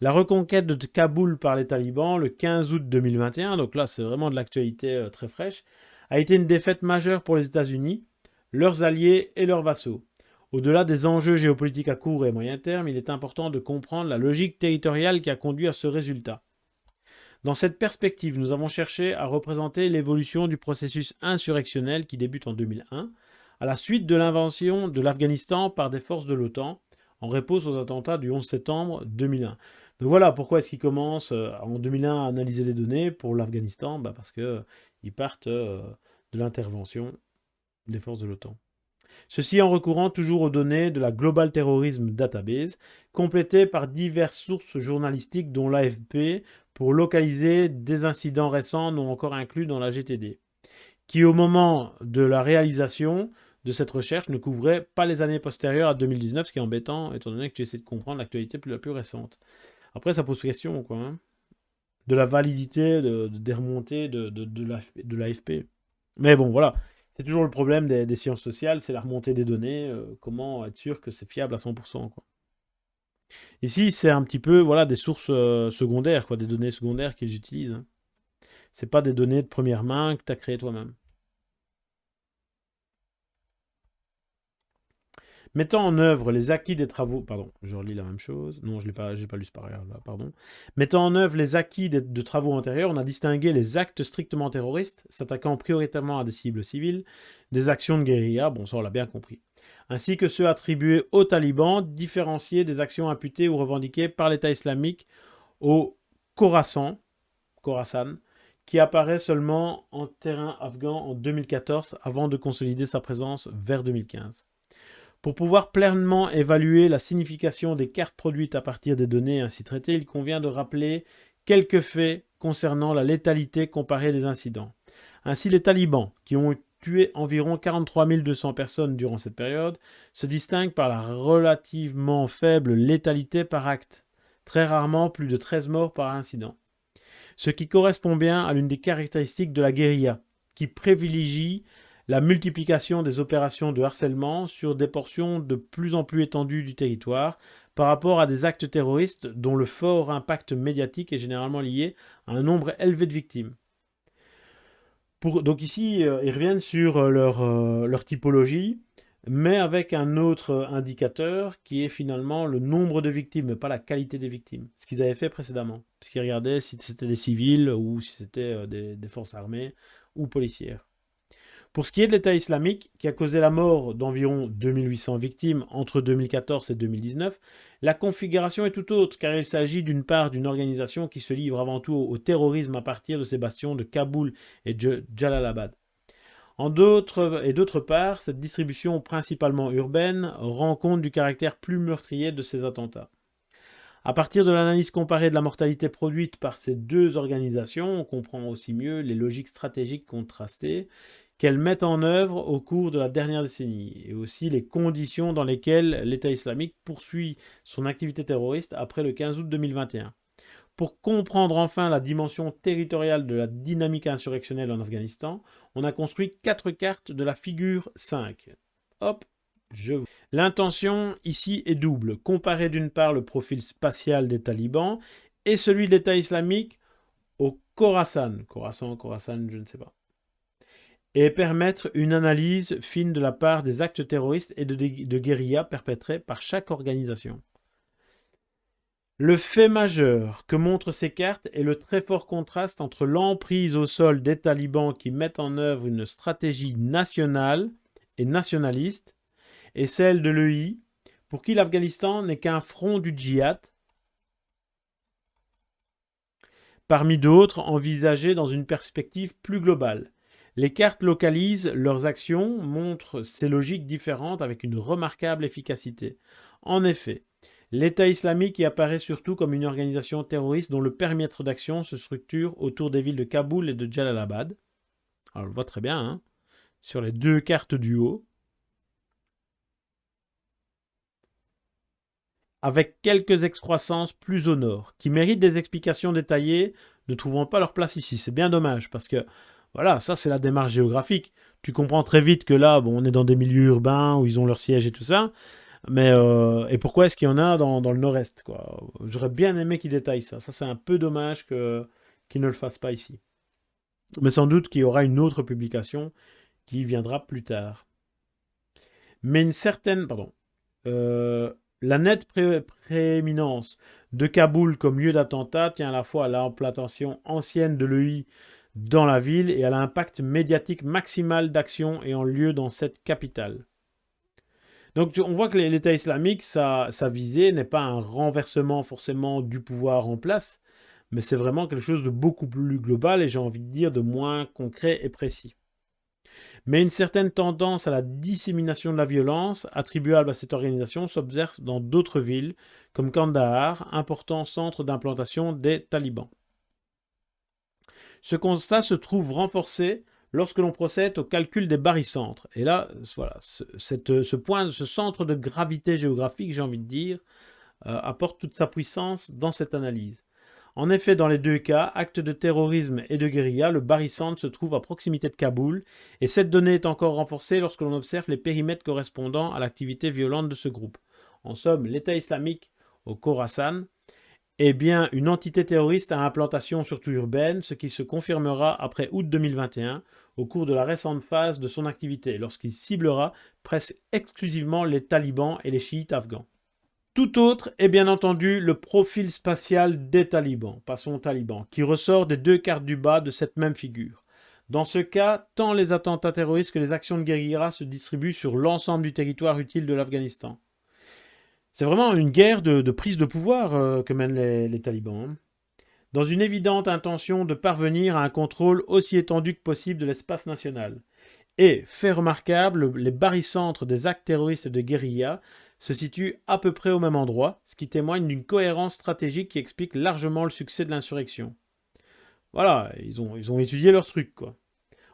La reconquête de Kaboul par les talibans le 15 août 2021, donc là c'est vraiment de l'actualité euh, très fraîche, a été une défaite majeure pour les États-Unis, leurs alliés et leurs vassaux. Au-delà des enjeux géopolitiques à court et moyen terme, il est important de comprendre la logique territoriale qui a conduit à ce résultat. Dans cette perspective, nous avons cherché à représenter l'évolution du processus insurrectionnel qui débute en 2001, à la suite de l'invention de l'Afghanistan par des forces de l'OTAN, en réponse aux attentats du 11 septembre 2001. Donc voilà pourquoi est-ce qu'ils commencent euh, en 2001 à analyser les données pour l'Afghanistan? Bah Parce qu'ils euh, partent euh, de l'intervention des forces de l'OTAN. Ceci en recourant toujours aux données de la Global Terrorism Database, complétées par diverses sources journalistiques dont l'AFP pour localiser des incidents récents non encore inclus dans la GTD, qui au moment de la réalisation de cette recherche ne couvrait pas les années postérieures à 2019, ce qui est embêtant étant donné que tu essaies de comprendre l'actualité la plus récente. Après, ça pose question, quoi. Hein, de la validité des remontées de, de, de l'AFP. Mais bon, voilà. C'est toujours le problème des, sciences sociales, c'est la remontée des données, euh, comment être sûr que c'est fiable à 100%. Quoi. Ici, c'est un petit peu voilà, des sources euh, secondaires, quoi, des données secondaires qu'ils utilisent. Hein. C'est pas des données de première main que tu as créées toi-même. Mettant en œuvre les acquis des travaux... Pardon, je relis la même chose. Non, je n'ai pas, lu ce paragraphe-là, pardon. Mettant en œuvre les acquis de, travaux antérieurs, on a distingué les actes strictement terroristes, s'attaquant prioritairement à des cibles civiles, des actions de guérilla, bon ça on l'a bien compris, ainsi que ceux attribués aux talibans, différenciés des actions imputées ou revendiquées par l'État islamique au Khorasan, Khorasan qui apparaît seulement en terrain afghan en 2014 avant de consolider sa présence vers 2015. Pour pouvoir pleinement évaluer la signification des cartes produites à partir des données ainsi traitées, il convient de rappeler quelques faits concernant la létalité comparée des incidents. Ainsi, les talibans, qui ont tué environ 43 200 personnes durant cette période, se distinguent par la relativement faible létalité par acte, très rarement plus de 13 morts par incident. Ce qui correspond bien à l'une des caractéristiques de la guérilla, qui privilégie la multiplication des opérations de harcèlement sur des portions de plus en plus étendues du territoire par rapport à des actes terroristes dont le fort impact médiatique est généralement lié à un nombre élevé de victimes. donc ici, euh, ils reviennent sur euh, leur, euh, leur, typologie, mais avec un autre indicateur qui est finalement le nombre de victimes, mais pas la qualité des victimes. Ce qu'ils avaient fait précédemment, puisqu'ils regardaient si c'était des civils ou si c'était des forces armées ou policières. Pour ce qui est de l'État islamique, qui a causé la mort d'environ 2800 victimes entre 2014 et 2019, la configuration est tout autre, car il s'agit d'une part d'une organisation qui se livre avant tout au terrorisme à partir de ses bastions de Kaboul et de Jalalabad. En et d'autre part, cette distribution principalement urbaine rend compte du caractère plus meurtrier de ces attentats. À partir de l'analyse comparée de la mortalité produite par ces deux organisations, on comprend aussi mieux les logiques stratégiques contrastées qu'elles mettent en œuvre au cours de la dernière décennie, et aussi les conditions dans lesquelles l'État islamique poursuit son activité terroriste après le 15 août 2021. Pour comprendre enfin la dimension territoriale de la dynamique insurrectionnelle en Afghanistan, on a construit quatre cartes de la figure 5. Hop, je... L'intention ici est double. Comparer d'une part le profil spatial des talibans et celui de l'État islamique au Khorasan. Khorasan, Khorasan, je ne sais pas et permettre une analyse fine de la part des actes terroristes et de, de guérilla perpétrés par chaque organisation. Le fait majeur que montrent ces cartes est le très fort contraste entre l'emprise au sol des talibans qui mettent en œuvre une stratégie nationale et nationaliste et celle de l'EI pour qui l'Afghanistan n'est qu'un front du djihad parmi d'autres envisagés dans une perspective plus globale. Les cartes localisent leurs actions, montrent ces logiques différentes avec une remarquable efficacité. En effet, l'État islamique y apparaît surtout comme une organisation terroriste dont le périmètre d'action se structure autour des villes de Kaboul et de Jalalabad. On le voit très bien, hein, sur les deux cartes du haut. Avec quelques excroissances plus au nord, qui méritent des explications détaillées, ne trouvant pas leur place ici. C'est bien dommage, parce que voilà, ça c'est la démarche géographique. Tu comprends très vite que là, bon, on est dans des milieux urbains où ils ont leur siège et tout ça. Mais euh, et pourquoi est-ce qu'il y en a dans, le nord-est J'aurais bien aimé qu'ils détaillent ça. Ça c'est un peu dommage qu'ils ne le fassent pas ici. Mais sans doute qu'il y aura une autre publication qui viendra plus tard. Mais une certaine, pardon, euh, la nette prééminence de Kaboul comme lieu d'attentat tient à la fois à l'implantation ancienne de l'EI dans la ville et à l'impact médiatique maximal d'action ayant lieu dans cette capitale. Donc on voit que l'État islamique, sa, sa visée n'est pas un renversement forcément du pouvoir en place, mais c'est vraiment quelque chose de beaucoup plus global et j'ai envie de dire de moins concret et précis. Mais une certaine tendance à la dissémination de la violence attribuable à cette organisation s'observe dans d'autres villes, comme Kandahar, important centre d'implantation des talibans. Ce constat se trouve renforcé lorsque l'on procède au calcul des barycentres. Et là, voilà, ce, point, ce centre de gravité géographique, j'ai envie de dire, euh, apporte toute sa puissance dans cette analyse. En effet, dans les deux cas, actes de terrorisme et de guérilla, le barycentre se trouve à proximité de Kaboul, et cette donnée est encore renforcée lorsque l'on observe les périmètres correspondant à l'activité violente de ce groupe. En somme, l'État islamique au Khorasan est bien une entité terroriste à implantation surtout urbaine, ce qui se confirmera après août 2021 au cours de la récente phase de son activité, lorsqu'il ciblera presque exclusivement les talibans et les chiites afghans. Tout autre est bien entendu le profil spatial des talibans, passons aux talibans, qui ressort des deux cartes du bas de cette même figure. Dans ce cas, tant les attentats terroristes que les actions de guérilla se distribuent sur l'ensemble du territoire utile de l'Afghanistan. C'est vraiment une guerre de, prise de pouvoir euh, que mènent les, talibans. Hein. dans une évidente intention de parvenir à un contrôle aussi étendu que possible de l'espace national. Et, fait remarquable, les barycentres des actes terroristes et de guérilla se situent à peu près au même endroit, ce qui témoigne d'une cohérence stratégique qui explique largement le succès de l'insurrection. Voilà, ils ont, ils ont étudié leur truc, quoi.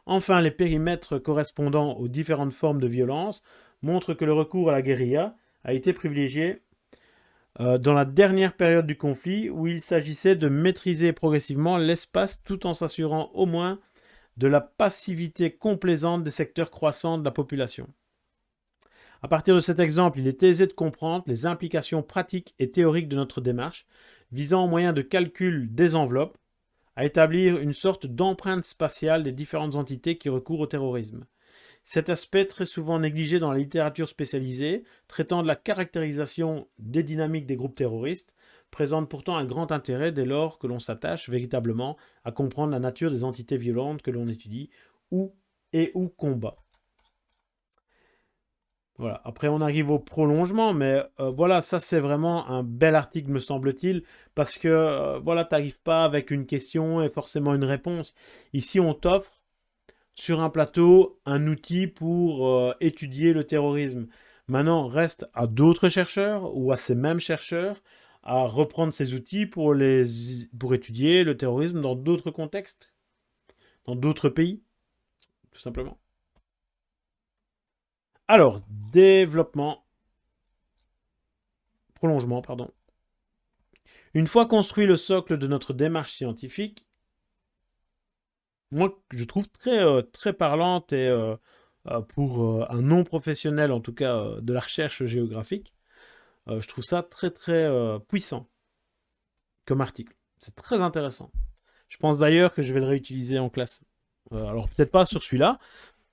Enfin, les périmètres correspondant aux différentes formes de violence montrent que le recours à la guérilla a été privilégié euh, dans la dernière période du conflit où il s'agissait de maîtriser progressivement l'espace tout en s'assurant au moins de la passivité complaisante des secteurs croissants de la population. À partir de cet exemple, il est aisé de comprendre les implications pratiques et théoriques de notre démarche, visant au moyen de calcul des enveloppes à établir une sorte d'empreinte spatiale des différentes entités qui recourent au terrorisme. Cet aspect très souvent négligé dans la littérature spécialisée, traitant de la caractérisation des dynamiques des groupes terroristes, présente pourtant un grand intérêt dès lors que l'on s'attache véritablement à comprendre la nature des entités violentes que l'on étudie ou et ou combat. Voilà. Après, on arrive au prolongement, mais euh, voilà, ça c'est vraiment un bel article, me semble-t-il, parce que euh, voilà, tu n'arrives pas avec une question et forcément une réponse. Ici, on t'offre sur un plateau un outil pour euh, étudier le terrorisme. Maintenant, reste à d'autres chercheurs ou à ces mêmes chercheurs à reprendre ces outils pour, les, pour étudier le terrorisme dans d'autres contextes, dans d'autres pays, tout simplement. Alors, développement, prolongement, pardon. Une fois construit le socle de notre démarche scientifique, moi, je trouve très, euh, très parlante et euh, euh, pour un non-professionnel, en tout cas de la recherche géographique, je trouve ça très, très puissant comme article. C'est très intéressant. Je pense d'ailleurs que je vais le réutiliser en classe. alors, peut-être pas sur celui-là,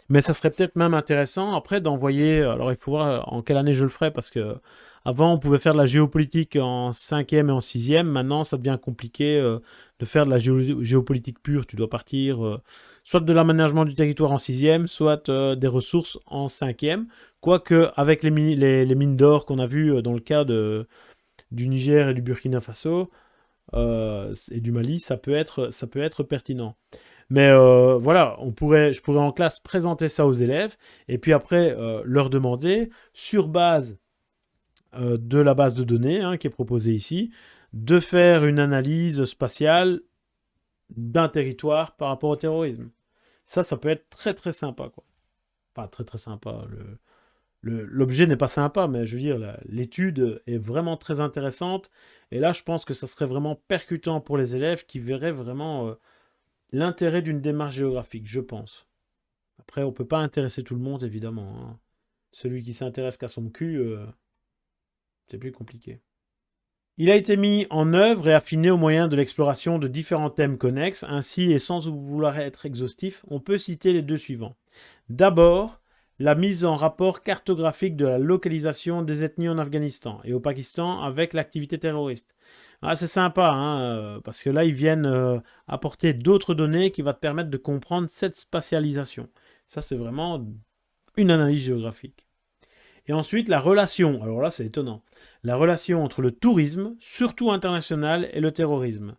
mais ça serait peut-être même intéressant après d'envoyer. Alors il faut voir en quelle année je le ferai parce que avant on pouvait faire de la géopolitique en cinquième et en sixième. Maintenant ça devient compliqué euh, de faire de la géopolitique pure. Tu dois partir euh, soit de l'aménagement du territoire en sixième, soit euh, des ressources en cinquième. Quoique avec les, mines d'or qu'on a vues dans le cas du Niger et du Burkina Faso et du Mali, ça peut être, ça peut être pertinent. Mais voilà, on pourrait, je pourrais en classe présenter ça aux élèves et puis après leur demander, sur base euh, de la base de données hein, qui est proposée ici, de faire une analyse spatiale d'un territoire par rapport au terrorisme. Ça, ça peut être très très sympa. Quoi. Pas très très sympa. L'objet n'est pas sympa, mais je veux dire, l'étude est vraiment très intéressante. Et là, je pense que ça serait vraiment percutant pour les élèves qui verraient vraiment l'intérêt d'une démarche géographique, je pense. Après, on ne peut pas intéresser tout le monde, évidemment. Hein. Celui qui s'intéresse qu'à son cul, euh, c'est plus compliqué. Il a été mis en œuvre et affiné au moyen de l'exploration de différents thèmes connexes. Ainsi, et sans vouloir être exhaustif, on peut citer les deux suivants. D'abord, la mise en rapport cartographique de la localisation des ethnies en Afghanistan et au Pakistan avec l'activité terroriste. Ah, c'est sympa, hein, euh, parce que là, ils viennent euh, apporter d'autres données qui vont te permettre de comprendre cette spatialisation. Ça, c'est vraiment une analyse géographique. Et ensuite, la relation, alors là, c'est étonnant, la relation entre le tourisme, surtout international, et le terrorisme.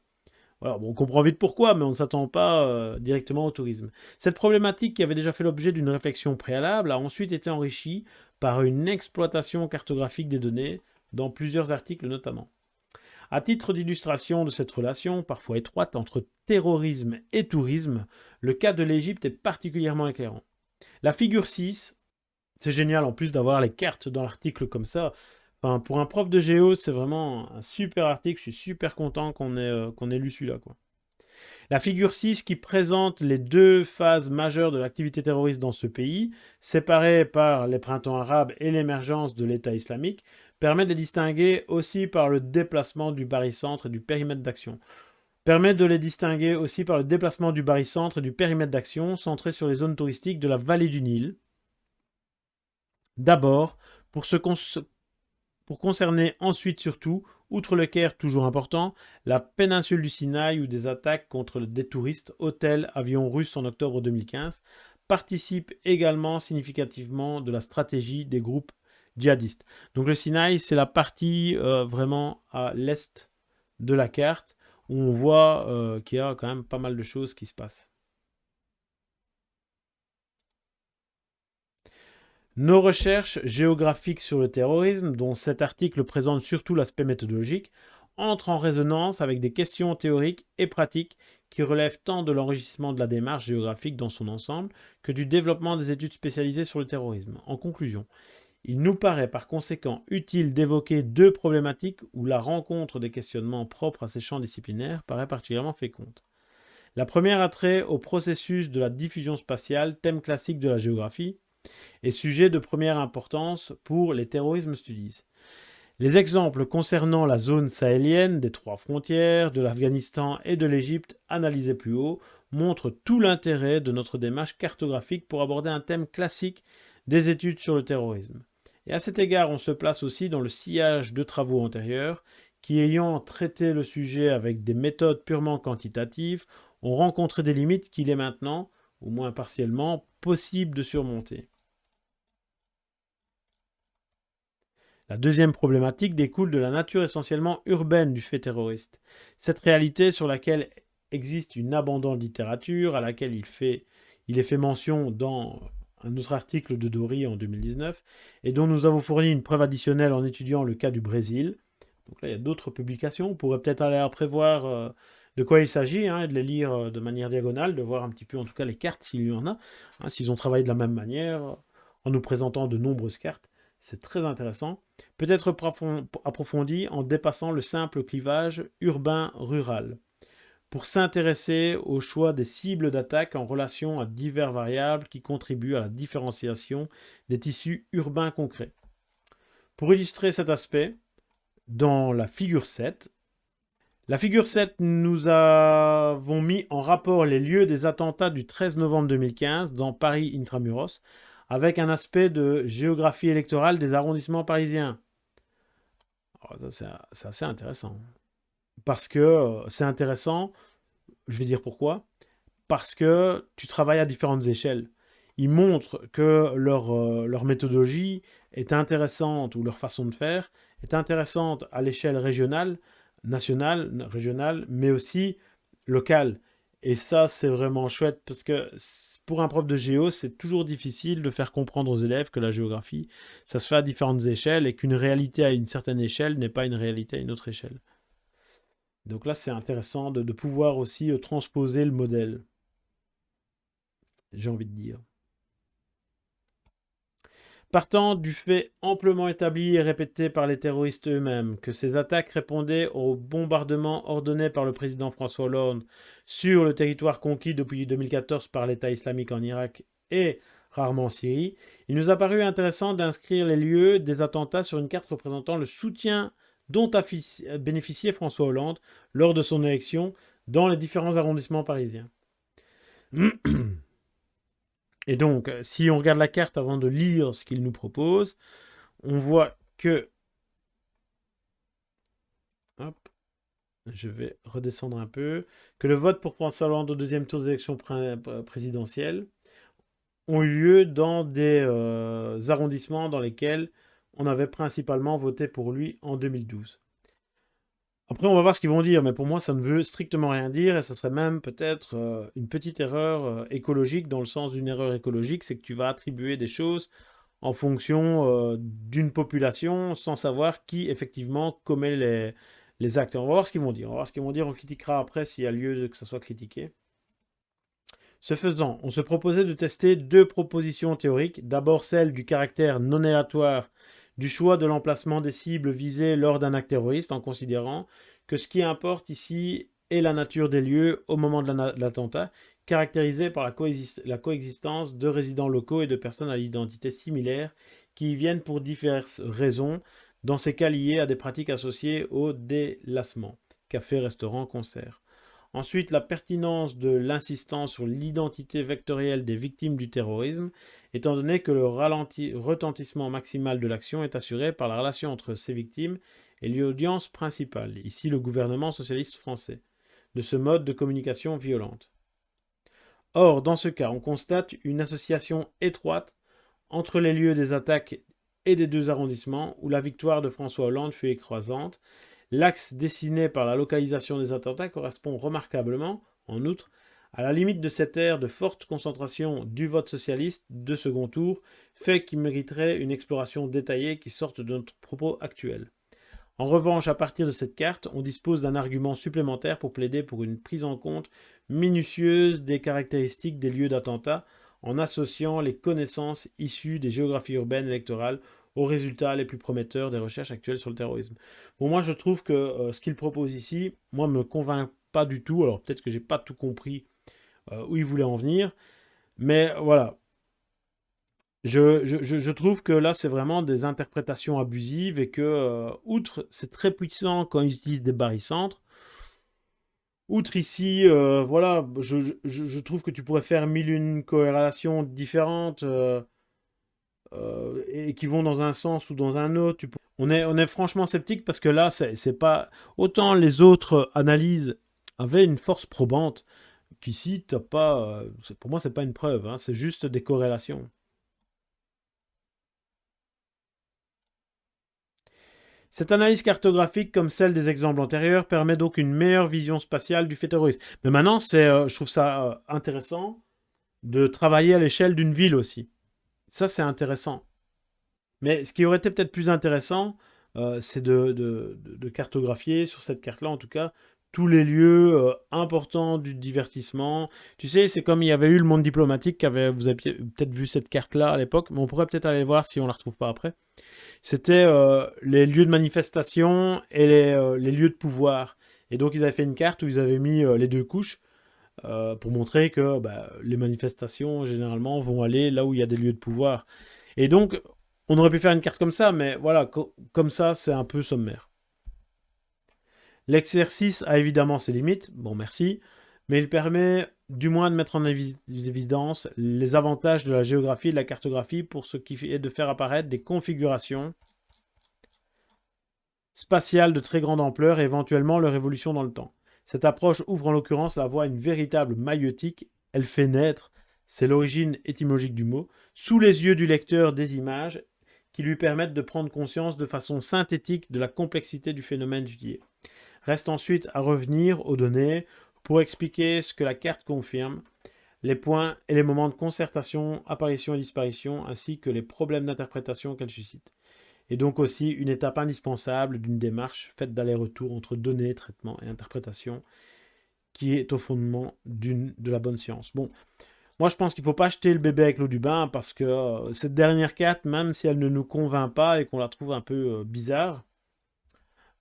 on comprend vite pourquoi, mais on ne s'attend pas euh, directement au tourisme. Cette problématique, qui avait déjà fait l'objet d'une réflexion préalable, a ensuite été enrichie par une exploitation cartographique des données, dans plusieurs articles notamment. À titre d'illustration de cette relation, parfois étroite, entre terrorisme et tourisme, le cas de l'Égypte est particulièrement éclairant. La figure 6, c'est génial en plus d'avoir les cartes dans l'article comme ça. Pour un prof de géo, c'est vraiment un super article. Je suis super content qu'on ait, euh, qu'on ait lu celui-là. La figure 6 qui présente les deux phases majeures de l'activité terroriste dans ce pays, séparées par les printemps arabes et l'émergence de l'État islamique, permet de les distinguer aussi par le déplacement du barycentre et du périmètre d'action. Permet de les distinguer aussi par le déplacement du barycentre et du périmètre d'action centré sur les zones touristiques de la vallée du Nil. D'abord, pour, concerner ensuite surtout, outre le Caire toujours important, la péninsule du Sinaï où des attaques contre des touristes, hôtels, avions russes en octobre 2015 participent également significativement de la stratégie des groupes djihadistes. Donc le Sinaï, c'est la partie euh, vraiment à l'est de la carte, où on voit euh, qu'il y a quand même pas mal de choses qui se passent. Nos recherches géographiques sur le terrorisme, dont cet article présente surtout l'aspect méthodologique, entrent en résonance avec des questions théoriques et pratiques qui relèvent tant de l'enrichissement de la démarche géographique dans son ensemble que du développement des études spécialisées sur le terrorisme. En conclusion, il nous paraît par conséquent utile d'évoquer deux problématiques où la rencontre des questionnements propres à ces champs disciplinaires paraît particulièrement féconde. La première a trait au processus de la diffusion spatiale, thème classique de la géographie, et sujet de première importance pour les terrorismes studies. Les exemples concernant la zone sahélienne des trois frontières, de l'Afghanistan et de l'Égypte analysés plus haut montrent tout l'intérêt de notre démarche cartographique pour aborder un thème classique des études sur le terrorisme. Et à cet égard, on se place aussi dans le sillage de travaux antérieurs qui, ayant traité le sujet avec des méthodes purement quantitatives, ont rencontré des limites qu'il est maintenant, au moins partiellement, possible de surmonter. La deuxième problématique découle de la nature essentiellement urbaine du fait terroriste. Cette réalité sur laquelle existe une abondante littérature, à laquelle il, fait, est fait mention dans un autre article de Dory en 2019, et dont nous avons fourni une preuve additionnelle en étudiant le cas du Brésil. Donc là, il y a d'autres publications. On pourrait peut-être aller à prévoir euh, de quoi il s'agit, hein, et de les lire euh, de manière diagonale, de voir un petit peu en tout cas les cartes s'il y en a, hein, s'ils ont travaillé de la même manière, en nous présentant de nombreuses cartes. C'est très intéressant. Peut-être approfondi en dépassant le simple clivage urbain-rural pour s'intéresser au choix des cibles d'attaque en relation à divers variables qui contribuent à la différenciation des tissus urbains concrets. Pour illustrer cet aspect, dans la figure 7, la figure 7, nous avons mis en rapport les lieux des attentats du 13 novembre 2015 dans Paris Intramuros avec un aspect de géographie électorale des arrondissements parisiens. c'est assez intéressant. Parce que euh, c'est intéressant, je vais dire pourquoi. Parce que tu travailles à différentes échelles. Ils montrent que leur, euh, leur méthodologie est intéressante, ou leur façon de faire est intéressante à l'échelle régionale, nationale, régionale, mais aussi locale. Et ça, c'est vraiment chouette parce que pour un prof de géo, c'est toujours difficile de faire comprendre aux élèves que la géographie, ça se fait à différentes échelles et qu'une réalité à une certaine échelle n'est pas une réalité à une autre échelle. Donc là, c'est intéressant de, de, pouvoir aussi euh, transposer le modèle. J'ai envie de dire. Partant du fait amplement établi et répété par les terroristes eux-mêmes que ces attaques répondaient aux bombardements ordonnés par le président François Hollande sur le territoire conquis depuis 2014 par l'État islamique en Irak et rarement en Syrie, il nous a paru intéressant d'inscrire les lieux des attentats sur une carte représentant le soutien dont a bénéficié François Hollande lors de son élection dans les différents arrondissements parisiens. Et donc, si on regarde la carte avant de lire ce qu'il nous propose, on voit que... Je vais redescendre un peu. Que le vote pour François Hollande au deuxième tour des élections présidentielles ont eu lieu dans des euh, arrondissements dans lesquels on avait principalement voté pour lui en 2012. Après, on va voir ce qu'ils vont dire, mais pour moi, ça ne veut strictement rien dire, et ça serait même peut-être euh, une petite erreur euh, écologique, dans le sens d'une erreur écologique, c'est que tu vas attribuer des choses en fonction euh, d'une population, sans savoir qui, effectivement, commet les, les actes. on va voir ce qu'ils vont dire. On va voir ce qu'ils vont dire, on critiquera après s'il y a lieu que ça soit critiqué. Ce faisant, on se proposait de tester deux propositions théoriques. D'abord celle du caractère non aléatoire du choix de l'emplacement des cibles visées lors d'un acte terroriste en considérant que ce qui importe ici est la nature des lieux au moment de l'attentat, caractérisé par la, la, coexistence de résidents locaux et de personnes à l'identité similaire qui y viennent pour diverses raisons, dans ces cas liés à des pratiques associées au délassement, café, restaurant, concert. Ensuite, la pertinence de l'insistance sur l'identité vectorielle des victimes du terrorisme, étant donné que le retentissement maximal de l'action est assuré par la relation entre ces victimes et l'audience principale, ici le gouvernement socialiste français, de ce mode de communication violente. Or, dans ce cas, on constate une association étroite entre les lieux des attaques et des deux arrondissements où la victoire de François Hollande fut écrasante, L'axe dessiné par la localisation des attentats correspond remarquablement, en outre, à la limite de cette ère de forte concentration du vote socialiste de second tour, fait qui mériterait une exploration détaillée qui sorte de notre propos actuel. En revanche, à partir de cette carte, on dispose d'un argument supplémentaire pour plaider pour une prise en compte minutieuse des caractéristiques des lieux d'attentat en associant les connaissances issues des géographies urbaines électorales aux résultats les plus prometteurs des recherches actuelles sur le terrorisme. Bon, moi, je trouve que euh, ce qu'il propose ici, moi, me convainc pas du tout. Alors, peut-être que j'ai pas tout compris euh, où il voulait en venir. Mais voilà. Je, trouve que là, c'est vraiment des interprétations abusives et que, euh, outre, c'est très puissant quand ils utilisent des barycentres. Outre ici, voilà, je, trouve que tu pourrais faire mille une corrélations différentes et qui vont dans un sens ou dans un autre. On, est, on est franchement sceptique parce que là, c'est pas... Autant les autres analyses avaient une force probante, qu'ici, t'as pas... Euh, pour moi, c'est pas une preuve, hein, c'est juste des corrélations. Cette analyse cartographique, comme celle des exemples antérieurs, permet donc une meilleure vision spatiale du fait terroriste. Mais maintenant, euh, je trouve ça euh, intéressant de travailler à l'échelle d'une ville aussi. Ça, c'est intéressant. Mais ce qui aurait été peut-être plus intéressant, c'est de, cartographier, sur cette carte-là en tout cas, tous les lieux euh, importants du divertissement. Tu sais, c'est comme il y avait eu le monde diplomatique, qui avait, vous avez peut-être vu cette carte-là à l'époque, mais on pourrait peut-être aller voir si on la retrouve pas après. C'était euh, les lieux de manifestation et euh, les, lieux de pouvoir. Et donc ils avaient fait une carte où ils avaient mis les deux couches pour montrer que bah, les manifestations, généralement, vont aller là où il y a des lieux de pouvoir. Et donc, on aurait pu faire une carte comme ça, mais voilà, comme ça, c'est un peu sommaire. L'exercice a évidemment ses limites, bon merci, mais il permet du moins de mettre en évidence les avantages de la géographie et de la cartographie pour ce qui est de faire apparaître des configurations spatiales de très grande ampleur et éventuellement leur évolution dans le temps. Cette approche ouvre en l'occurrence la voie à une véritable maïotique, elle fait naître, c'est l'origine étymologique du mot, sous les yeux du lecteur des images qui lui permettent de prendre conscience de façon synthétique de la complexité du phénomène étudié. Reste ensuite à revenir aux données pour expliquer ce que la carte confirme, les points et les moments de concertation, apparition et disparition, ainsi que les problèmes d'interprétation qu'elle suscite. Et donc aussi une étape indispensable d'une démarche faite d'aller-retour entre données, traitement et interprétation, qui est au fondement de la bonne science. Bon, moi je pense qu'il ne faut pas jeter le bébé avec l'eau du bain, parce que euh, cette dernière carte, même si elle ne nous convainc pas et qu'on la trouve un peu euh, bizarre,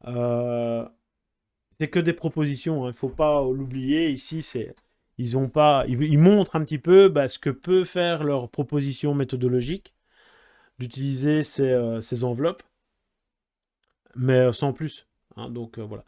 euh, c'est que des propositions, il hein. ne faut pas l'oublier. Ici, ils ont pas, ils, montrent un petit peu bah, ce que peut faire leur proposition méthodologique d'utiliser ces, euh, enveloppes, mais euh, sans plus. Hein. donc euh, voilà.